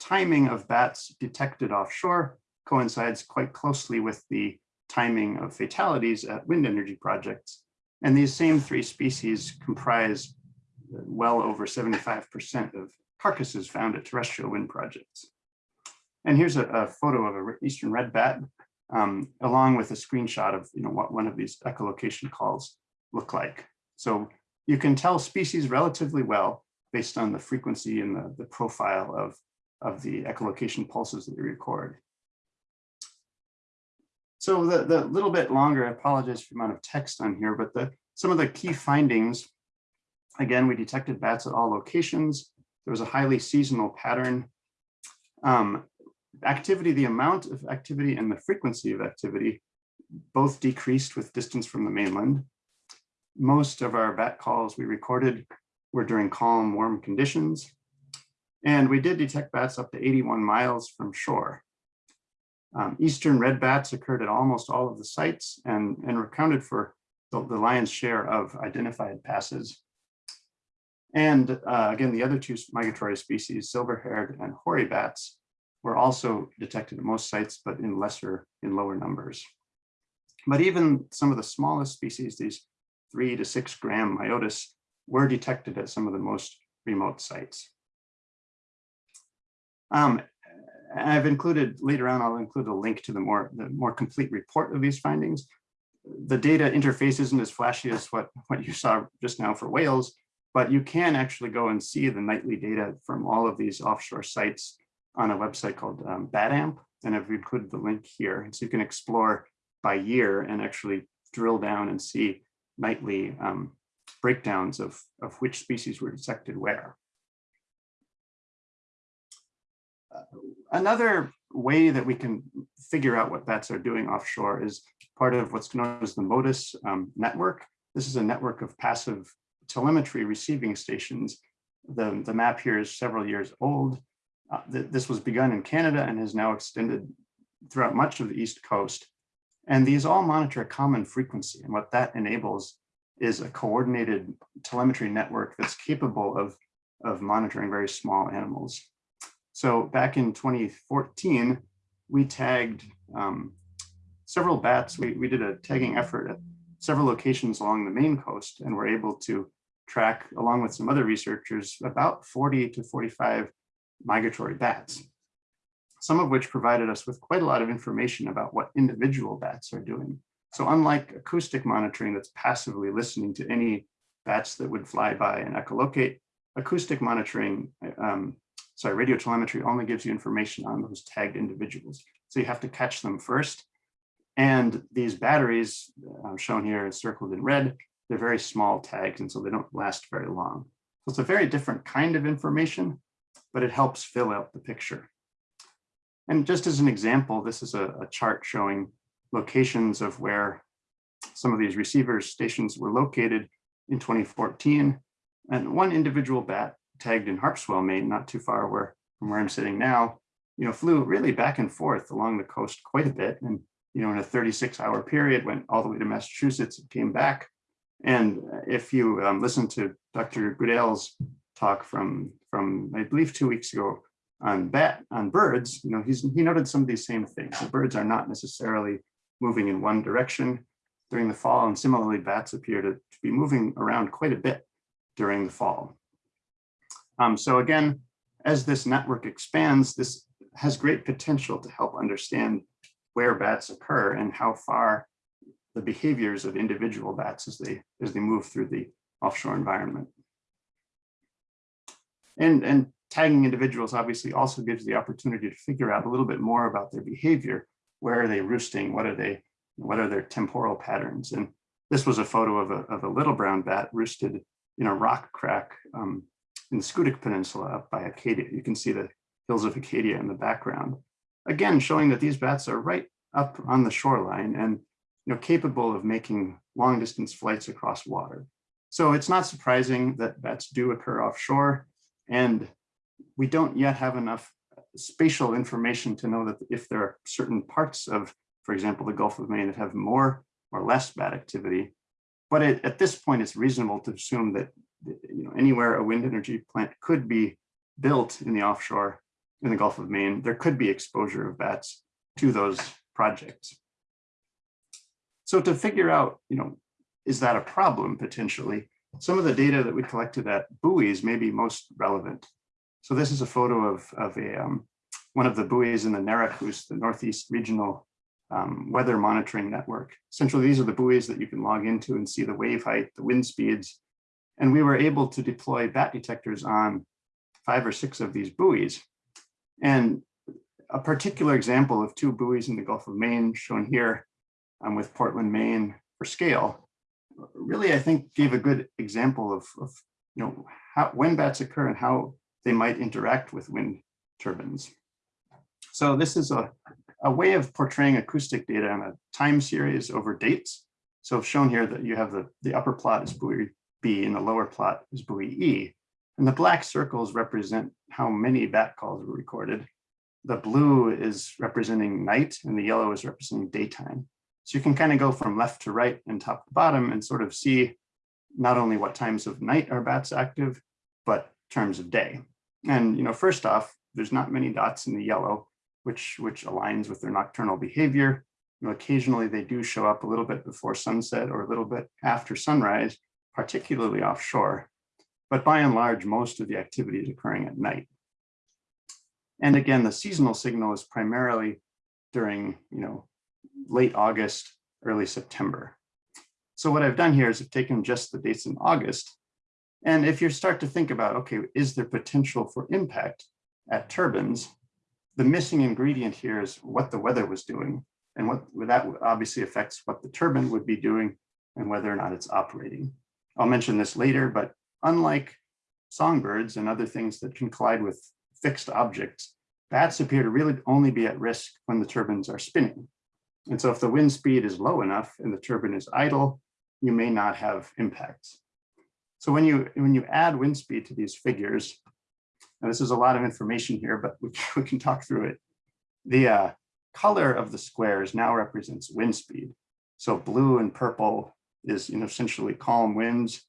timing of bats detected offshore coincides quite closely with the timing of fatalities at wind energy projects. And these same three species comprise well over 75% of carcasses found at terrestrial wind projects. And here's a, a photo of an eastern red bat, um, along with a screenshot of you know, what one of these echolocation calls look like. So you can tell species relatively well based on the frequency and the, the profile of, of the echolocation pulses that we record. So the, the little bit longer, I apologize for the amount of text on here, but the some of the key findings, again, we detected bats at all locations. There was a highly seasonal pattern. Um, activity, the amount of activity and the frequency of activity both decreased with distance from the mainland. Most of our bat calls we recorded were during calm, warm conditions. And we did detect bats up to 81 miles from shore. Um, Eastern red bats occurred at almost all of the sites and, and accounted for the, the lion's share of identified passes. And uh, again, the other two migratory species, silver-haired and hoary bats, were also detected at most sites, but in lesser, in lower numbers. But even some of the smallest species, these three to six gram myotis, were detected at some of the most remote sites. Um, I've included, later on, I'll include a link to the more, the more complete report of these findings. The data interface isn't as flashy as what, what you saw just now for whales, but you can actually go and see the nightly data from all of these offshore sites on a website called um, BATAMP, and I've included the link here. And so you can explore by year and actually drill down and see nightly um, breakdowns of, of which species were detected where. Another way that we can figure out what bats are doing offshore is part of what's known as the Motus um, network. This is a network of passive telemetry receiving stations. The, the map here is several years old. Uh, th this was begun in Canada and has now extended throughout much of the East Coast. And these all monitor a common frequency. And what that enables is a coordinated telemetry network that's capable of, of monitoring very small animals. So back in 2014, we tagged um, several bats. We, we did a tagging effort at several locations along the Maine coast and were able to track, along with some other researchers, about 40 to 45 migratory bats, some of which provided us with quite a lot of information about what individual bats are doing. So unlike acoustic monitoring that's passively listening to any bats that would fly by and echolocate, acoustic monitoring, um, sorry, radio telemetry only gives you information on those tagged individuals. So you have to catch them first. And these batteries uh, shown here circled in red, they're very small tags, and so they don't last very long. So it's a very different kind of information, but it helps fill out the picture. And just as an example, this is a, a chart showing locations of where some of these receivers stations were located in 2014. And one individual bat tagged in Harpswell, Maine, not too far where, from where I'm sitting now, you know, flew really back and forth along the coast quite a bit. And, you know, in a 36 hour period, went all the way to Massachusetts and came back. And if you um, listen to Dr. Goodale's talk from, from, I believe, two weeks ago on bat, on birds, you know, he's, he noted some of these same things. The birds are not necessarily moving in one direction during the fall, and similarly, bats appear to, to be moving around quite a bit during the fall. Um, so again, as this network expands, this has great potential to help understand where bats occur and how far the behaviors of individual bats as they as they move through the offshore environment. And, and tagging individuals obviously also gives the opportunity to figure out a little bit more about their behavior. Where are they roosting? What are they, what are their temporal patterns? And this was a photo of a, of a little brown bat roosted in a rock crack um, in the Schoodic Peninsula up by Acadia. You can see the hills of Acadia in the background. Again, showing that these bats are right up on the shoreline and you know, capable of making long distance flights across water. So it's not surprising that bats do occur offshore and we don't yet have enough spatial information to know that if there are certain parts of, for example, the Gulf of Maine that have more or less bat activity. But it, at this point, it's reasonable to assume that you know, anywhere a wind energy plant could be built in the offshore in the Gulf of Maine, there could be exposure of bats to those projects. So to figure out, you know, is that a problem potentially? Some of the data that we collected at buoys may be most relevant. So this is a photo of, of a, um, one of the buoys in the NERACOOS, the Northeast Regional um, Weather Monitoring Network. Essentially, these are the buoys that you can log into and see the wave height, the wind speeds. And we were able to deploy bat detectors on five or six of these buoys. And a particular example of two buoys in the Gulf of Maine shown here um, with Portland, Maine for scale, really, I think gave a good example of, of you know, how, when bats occur and how they might interact with wind turbines. So this is a, a way of portraying acoustic data in a time series over dates. So shown here that you have the, the upper plot is buoy B in the lower plot is buoy E. And the black circles represent how many bat calls were recorded. The blue is representing night and the yellow is representing daytime. So you can kind of go from left to right and top to bottom and sort of see not only what times of night are bats active, but terms of day. And you know, first off, there's not many dots in the yellow, which which aligns with their nocturnal behavior. You know, occasionally they do show up a little bit before sunset or a little bit after sunrise, particularly offshore. But by and large, most of the activity is occurring at night. And again, the seasonal signal is primarily during, you know, late August, early September. So what I've done here is I've taken just the dates in August. And if you start to think about, okay, is there potential for impact at turbines? The missing ingredient here is what the weather was doing. And what that obviously affects what the turbine would be doing and whether or not it's operating. I'll mention this later, but unlike songbirds and other things that can collide with fixed objects, bats appear to really only be at risk when the turbines are spinning. And so if the wind speed is low enough and the turbine is idle, you may not have impacts. So when you when you add wind speed to these figures, and this is a lot of information here, but we, we can talk through it. The uh, color of the squares now represents wind speed. So blue and purple is you know essentially calm winds.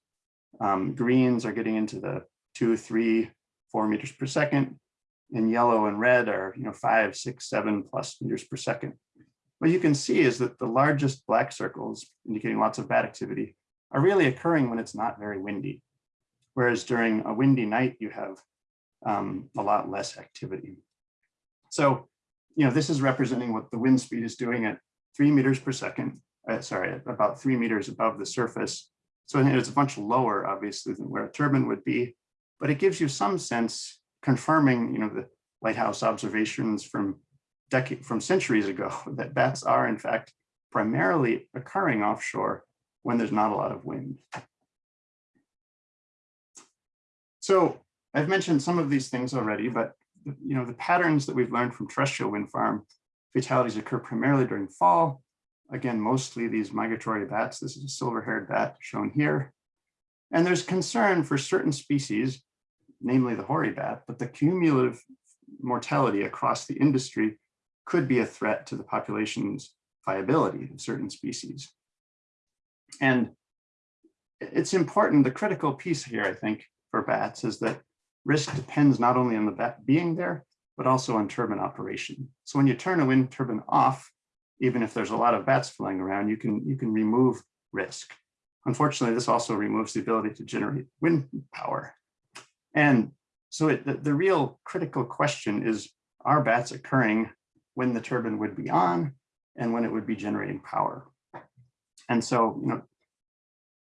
Um, greens are getting into the two, three, four meters per second, and yellow and red are you know five, six, seven plus meters per second. What you can see is that the largest black circles indicating lots of bat activity are really occurring when it's not very windy. Whereas during a windy night, you have um, a lot less activity. So, you know, this is representing what the wind speed is doing at three meters per second, uh, sorry, about three meters above the surface. So it's a bunch lower, obviously, than where a turbine would be, but it gives you some sense confirming, you know, the lighthouse observations from decade from centuries ago that bats are in fact primarily occurring offshore when there's not a lot of wind. So I've mentioned some of these things already, but you know the patterns that we've learned from terrestrial wind farm fatalities occur primarily during fall. Again, mostly these migratory bats. This is a silver-haired bat shown here. And there's concern for certain species, namely the hoary bat, but the cumulative mortality across the industry could be a threat to the population's viability of certain species. And it's important, the critical piece here, I think, for bats is that risk depends not only on the bat being there, but also on turbine operation. So when you turn a wind turbine off, even if there's a lot of bats flying around, you can, you can remove risk. Unfortunately, this also removes the ability to generate wind power. And so it, the, the real critical question is, are bats occurring when the turbine would be on and when it would be generating power. And so, you know,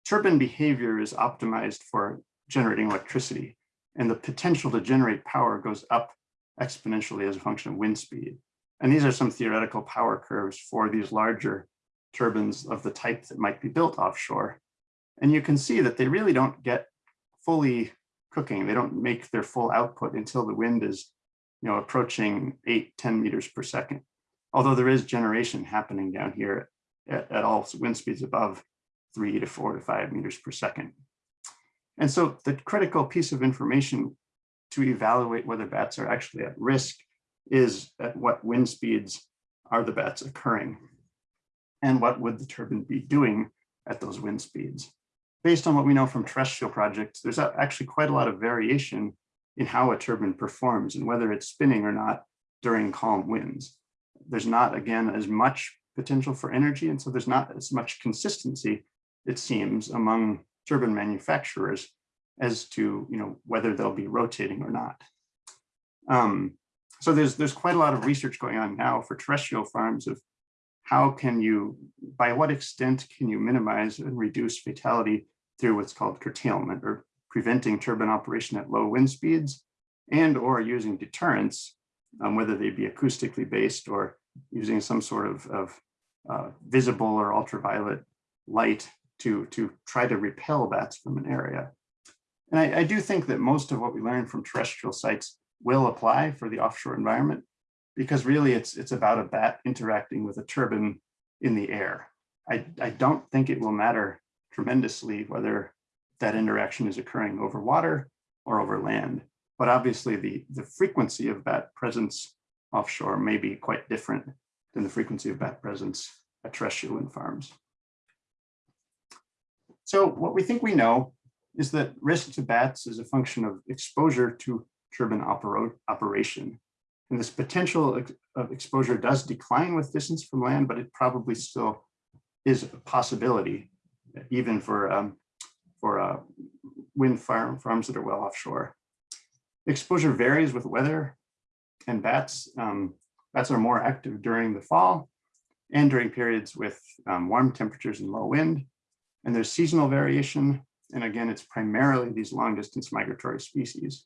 turbine behavior is optimized for generating electricity and the potential to generate power goes up exponentially as a function of wind speed. And these are some theoretical power curves for these larger turbines of the type that might be built offshore. And you can see that they really don't get fully cooking. They don't make their full output until the wind is you know, approaching eight, 10 meters per second. Although there is generation happening down here at, at all wind speeds above three to four to five meters per second. And so the critical piece of information to evaluate whether bats are actually at risk is at what wind speeds are the bats occurring and what would the turbine be doing at those wind speeds. Based on what we know from terrestrial projects, there's actually quite a lot of variation in how a turbine performs and whether it's spinning or not during calm winds. There's not, again, as much potential for energy, and so there's not as much consistency, it seems, among turbine manufacturers as to you know whether they'll be rotating or not. Um, so there's there's quite a lot of research going on now for terrestrial farms of how can you, by what extent can you minimize and reduce fatality through what's called curtailment or preventing turbine operation at low wind speeds and or using deterrents, um, whether they be acoustically based or using some sort of, of uh, visible or ultraviolet light to, to try to repel bats from an area. And I, I do think that most of what we learn from terrestrial sites will apply for the offshore environment because really it's, it's about a bat interacting with a turbine in the air. I, I don't think it will matter tremendously whether that interaction is occurring over water or over land. But obviously the, the frequency of bat presence offshore may be quite different than the frequency of bat presence at terrestrial wind farms. So what we think we know is that risk to bats is a function of exposure to turbine oper operation. And this potential of exposure does decline with distance from land, but it probably still is a possibility, even for um, for uh, wind farm farms that are well offshore. Exposure varies with weather And bats, um, bats are more active during the fall and during periods with um, warm temperatures and low wind. And there's seasonal variation. And again, it's primarily these long distance migratory species.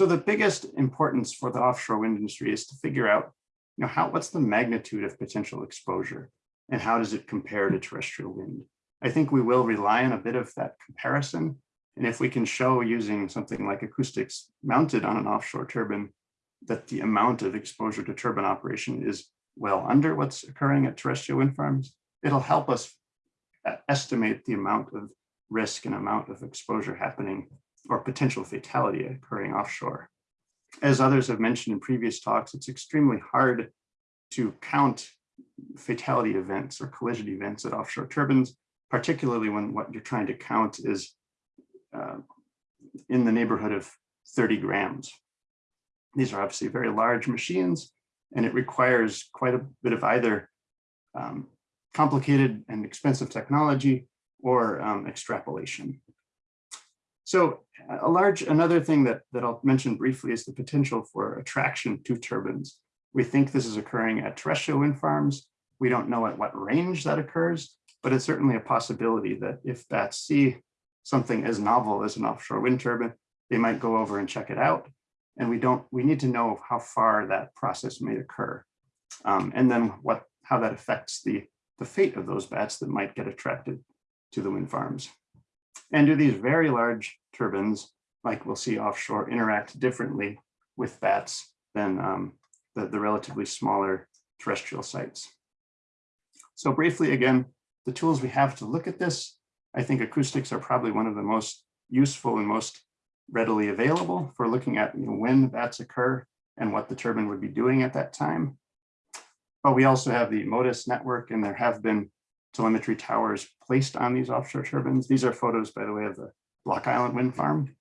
So the biggest importance for the offshore wind industry is to figure out, you know, how what's the magnitude of potential exposure and how does it compare to terrestrial wind? I think we will rely on a bit of that comparison. And if we can show using something like acoustics mounted on an offshore turbine, that the amount of exposure to turbine operation is well under what's occurring at terrestrial wind farms, it'll help us estimate the amount of risk and amount of exposure happening or potential fatality occurring offshore. As others have mentioned in previous talks, it's extremely hard to count fatality events or collision events at offshore turbines, particularly when what you're trying to count is uh, in the neighborhood of 30 grams. These are obviously very large machines, and it requires quite a bit of either um, complicated and expensive technology or um, extrapolation. So a large, another thing that, that I'll mention briefly is the potential for attraction to turbines. We think this is occurring at terrestrial wind farms. We don't know at what range that occurs, but it's certainly a possibility that if bats see something as novel as an offshore wind turbine, they might go over and check it out. And we don't, we need to know how far that process may occur. Um, and then what, how that affects the, the fate of those bats that might get attracted to the wind farms. And do these very large turbines, like we'll see offshore, interact differently with bats than um, the, the relatively smaller terrestrial sites. So briefly, again, the tools we have to look at this, I think acoustics are probably one of the most useful and most readily available for looking at you know, when bats occur and what the turbine would be doing at that time. But we also have the Motus network and there have been telemetry towers placed on these offshore turbines. These are photos, by the way, of the Block Island Wind Farm.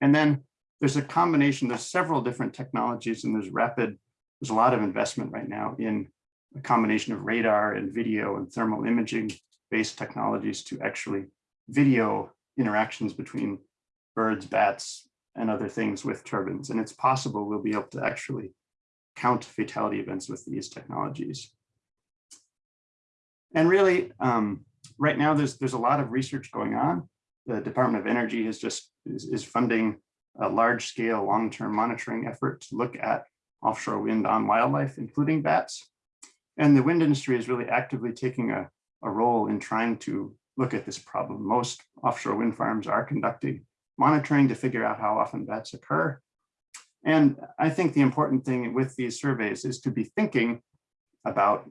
And then there's a combination, there's several different technologies and there's rapid, there's a lot of investment right now in a combination of radar and video and thermal imaging based technologies to actually video interactions between birds, bats, and other things with turbines. And it's possible we'll be able to actually count fatality events with these technologies. And really, um, right now, there's there's a lot of research going on. The Department of Energy is just is, is funding a large scale long-term monitoring effort to look at offshore wind on wildlife, including bats. And the wind industry is really actively taking a, a role in trying to look at this problem. Most offshore wind farms are conducting monitoring to figure out how often bats occur. And I think the important thing with these surveys is to be thinking about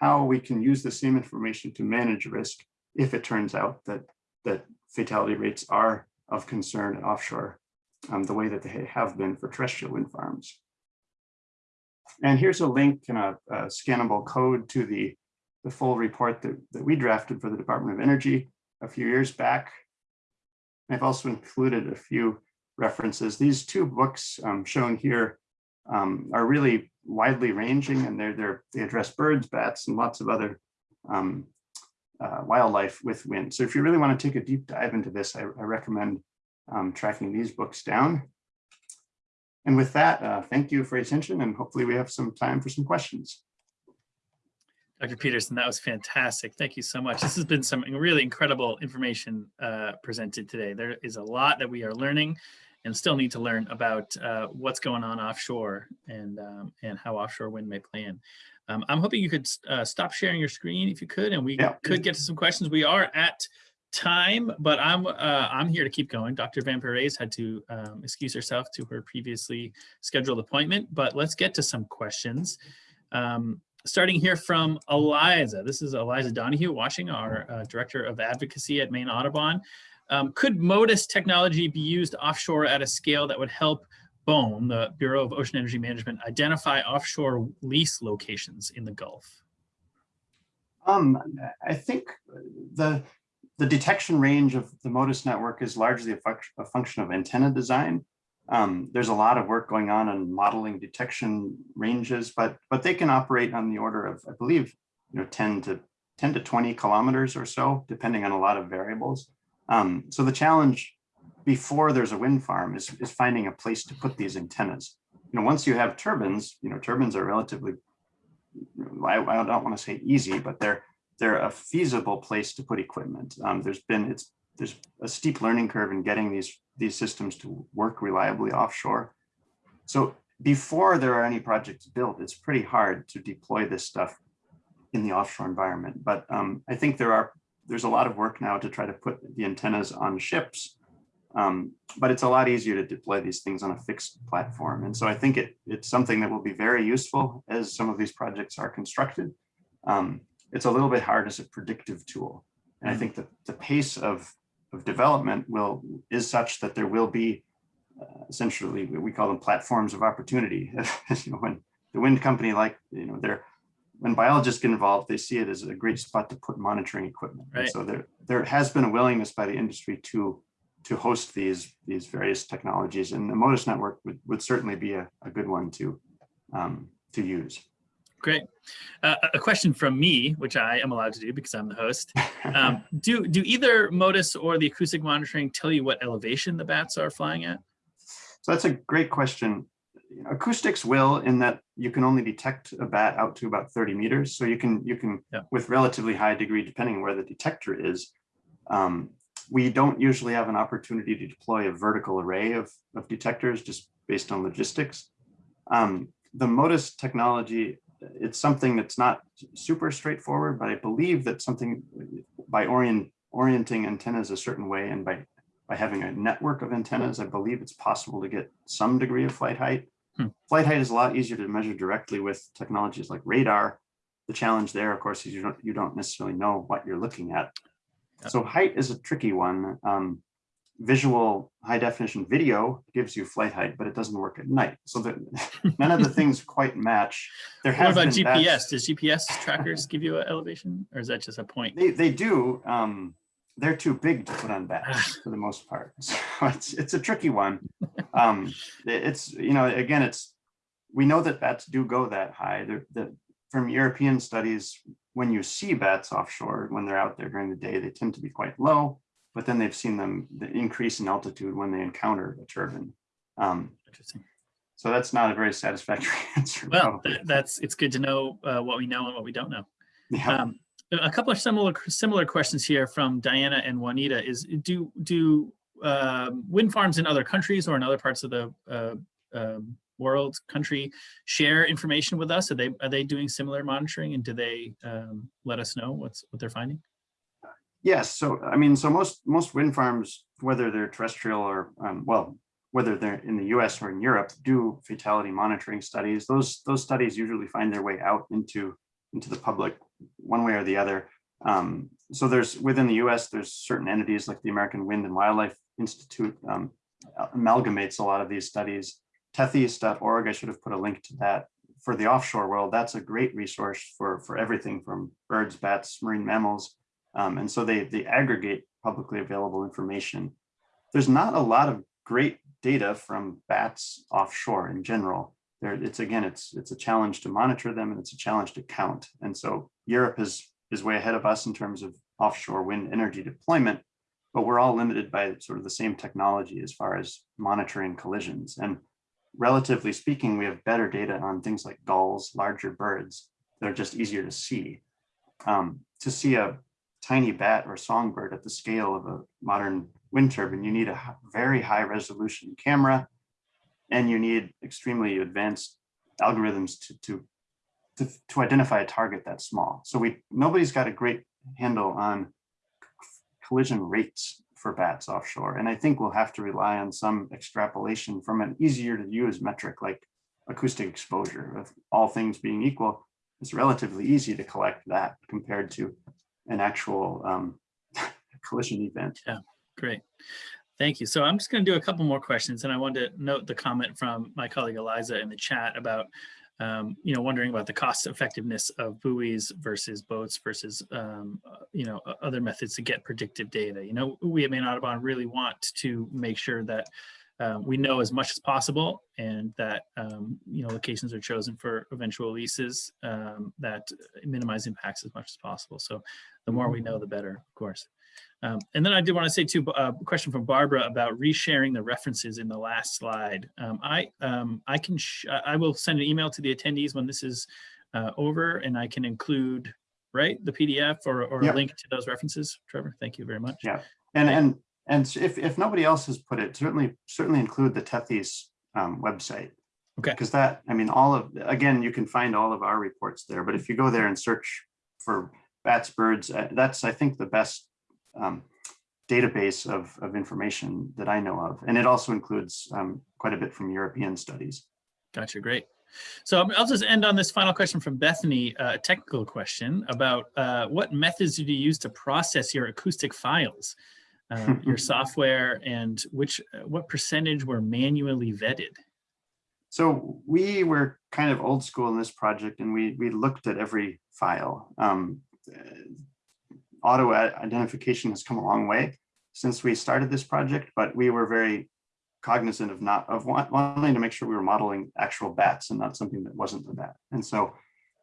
how we can use the same information to manage risk if it turns out that, that fatality rates are of concern offshore, um, the way that they have been for terrestrial wind farms. And here's a link and a, a scannable code to the, the full report that, that we drafted for the Department of Energy a few years back. I've also included a few references. These two books um, shown here um, are really widely ranging and they're, they're, they address birds, bats, and lots of other um, uh, wildlife with wind. So if you really want to take a deep dive into this, I, I recommend um, tracking these books down. And with that, uh, thank you for your attention and hopefully we have some time for some questions. Dr. Peterson, that was fantastic. Thank you so much. This has been some really incredible information uh, presented today. There is a lot that we are learning and still need to learn about uh, what's going on offshore and um, and how offshore wind may play in. Um, I'm hoping you could uh, stop sharing your screen if you could, and we yeah. could get to some questions. We are at time, but I'm uh, I'm here to keep going. Dr. Van Parijs had to um, excuse herself to her previously scheduled appointment, but let's get to some questions. Um, starting here from Eliza. This is Eliza Donoghue, watching our uh, Director of Advocacy at Maine Audubon. Um, could Motus technology be used offshore at a scale that would help BOEM, the Bureau of Ocean Energy Management, identify offshore lease locations in the Gulf? Um, I think the the detection range of the Motus network is largely a, a function of antenna design. Um, there's a lot of work going on on modeling detection ranges, but but they can operate on the order of, I believe, you know, 10 to 10 to 20 kilometers or so, depending on a lot of variables. Um, so the challenge before there's a wind farm is, is finding a place to put these antennas. You know, once you have turbines, you know, turbines are relatively, I, I don't want to say easy, but they're they're a feasible place to put equipment. Um, there's been it's there's a steep learning curve in getting these these systems to work reliably offshore. So before there are any projects built, it's pretty hard to deploy this stuff in the offshore environment. But um, I think there are there's a lot of work now to try to put the antennas on ships. Um, but it's a lot easier to deploy these things on a fixed platform. And so I think it, it's something that will be very useful as some of these projects are constructed. Um, it's a little bit hard as a predictive tool. And I think that the pace of, of development will is such that there will be uh, essentially, we call them platforms of opportunity. you know, when the wind company, like, you know, they're when biologists get involved, they see it as a great spot to put monitoring equipment. Right. So there, there has been a willingness by the industry to to host these these various technologies, and the Motus network would, would certainly be a, a good one to um, to use. Great. Uh, a question from me, which I am allowed to do because I'm the host. Um, do do either Motus or the acoustic monitoring tell you what elevation the bats are flying at? So that's a great question. Acoustics will in that you can only detect a bat out to about 30 meters. So you can, you can Yeah. with relatively high degree, depending on where the detector is. Um, we don't usually have an opportunity to deploy a vertical array of, of detectors just based on logistics. Um, the Motus technology, it's something that's not super straightforward, but I believe that something by orient, orienting antennas a certain way and by by having a network of antennas, I believe it's possible to get some degree of flight height. Hmm. Flight height is a lot easier to measure directly with technologies like radar. The challenge there, of course, is you don't you don't necessarily know what you're looking at. Yep. So height is a tricky one. Um, visual high definition video gives you flight height, but it doesn't work at night. So that none of the things quite match. There What about GPS? bats- Does GPS trackers give you an elevation or is that just a point? They they do. Um, they're too big to put on bats for the most part. So it's it's a tricky one. Um, it's you know again it's we know that bats do go that high. They're, the from European studies, when you see bats offshore when they're out there during the day, they tend to be quite low. But then they've seen them the increase in altitude when they encounter a turbine. Um, Interesting. so that's not a very satisfactory answer. Well, probably. th- that's it's good to know uh, what we know and what we don't know. Yeah. Um, a couple of similar similar questions here from Diana and Juanita is do do um, wind farms in other countries or in other parts of the uh, um, world country share information with us? Are they are they doing similar monitoring and do they um, let us know what's what they're finding? Yes, so I mean, so most most wind farms, whether they're terrestrial or um, well, whether they're in the U.S. or in Europe, do fatality monitoring studies. Those those studies usually find their way out into into the public one way or the other. Um, so there's within the U.S. there's certain entities like the American Wind and Wildlife Institute um, amalgamates a lot of these studies. Tethys.org, I should have put a link to that for the offshore world. That's a great resource for for everything from birds, bats, marine mammals. Um, and so they, they aggregate publicly available information. There's not a lot of great data from bats offshore in general. There, it's again, it's it's a challenge to monitor them and it's a challenge to count. And so Europe is is way ahead of us in terms of offshore wind energy deployment, but we're all limited by sort of the same technology as far as monitoring collisions. And relatively speaking, we have better data on things like gulls, larger birds that are just easier to see. Um, to see a tiny bat or songbird at the scale of a modern wind turbine, you need a very high resolution camera and you need extremely advanced algorithms to, to, to, to identify a target that small. So we nobody's got a great handle on collision rates for bats offshore. And I think we'll have to rely on some extrapolation from an easier to use metric like acoustic exposure. With all things being equal, it's relatively easy to collect that compared to an actual um, collision event. Yeah, great. Thank you. So I'm just going to do a couple more questions and I wanted to note the comment from my colleague Eliza in the chat about, um, you know, wondering about the cost effectiveness of buoys versus boats versus, um, uh, you know, other methods to get predictive data. You know, we at Maine Audubon really want to make sure that uh, we know as much as possible and that, um, you know, locations are chosen for eventual leases um, that minimize impacts as much as possible. So the more we know, the better, of course. Um, and then I did want to say too, uh, a question from Barbara about resharing the references in the last slide. Um, I um, I can I will send an email to the attendees when this is uh, over, and I can include right the PDF or or Yeah. a link to those references. Trevor, thank you very much. Yeah. And, and, and if, if nobody else has put it, certainly, certainly include the Tethys um, website. Okay. Because that, I mean, all of, again, you can find all of our reports there, but if you go there and search for bats, birds, uh, that's, I think, the best um, database of, of information that I know of. And it also includes um, quite a bit from European studies. Gotcha, great. So um, I'll just end on this final question from Bethany, uh, a technical question about uh, what methods did you use to process your acoustic files, uh, your software, and which uh, what percentage were manually vetted? So we were kind of old school in this project and we, we looked at every file. Um, uh, Auto identification has come a long way since we started this project, but we were very cognizant of not, of wa- wanting to make sure we were modeling actual bats and not something that wasn't a bat. And so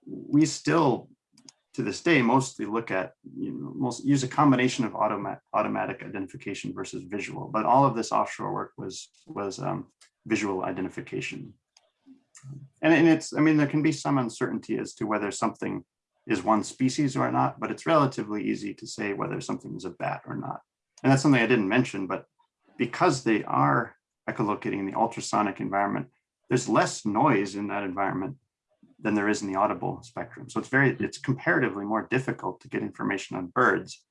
we still, to this day, mostly look at, you know, most use a combination of automatic, automatic identification versus visual, but all of this offshore work was, was um, visual identification. And, and it's, I mean, there can be some uncertainty as to whether something is one species or not, but it's relatively easy to say whether something is a bat or not. And that's something I didn't mention, but because they are echolocating in the ultrasonic environment, there's less noise in that environment than there is in the audible spectrum. So it's very, it's comparatively more difficult to get information on birds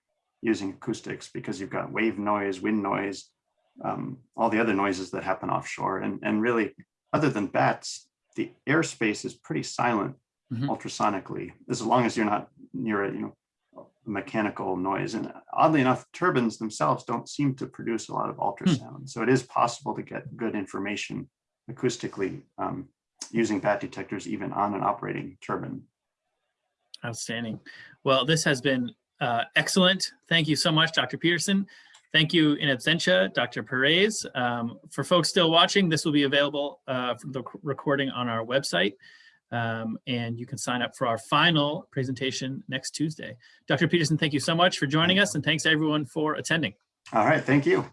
using acoustics because you've got wave noise, wind noise, um, all the other noises that happen offshore. And, and really, other than bats, the airspace is pretty silent Mhm. ultrasonically, as long as you're not near a, you know, mechanical noise. And oddly enough, turbines themselves don't seem to produce a lot of ultrasound. So it is possible to get good information acoustically um, using bat detectors, even on an operating turbine. Outstanding. Well, this has been uh, excellent. Thank you so much, Dr. Peterson. Thank you in absentia, Dr. Perez. Um, for folks still watching, this will be available uh, for the recording on our website. Um, and you can sign up for our final presentation next Tuesday. Dr. Peterson, thank you so much for joining us and thanks everyone for attending. All right, thank you.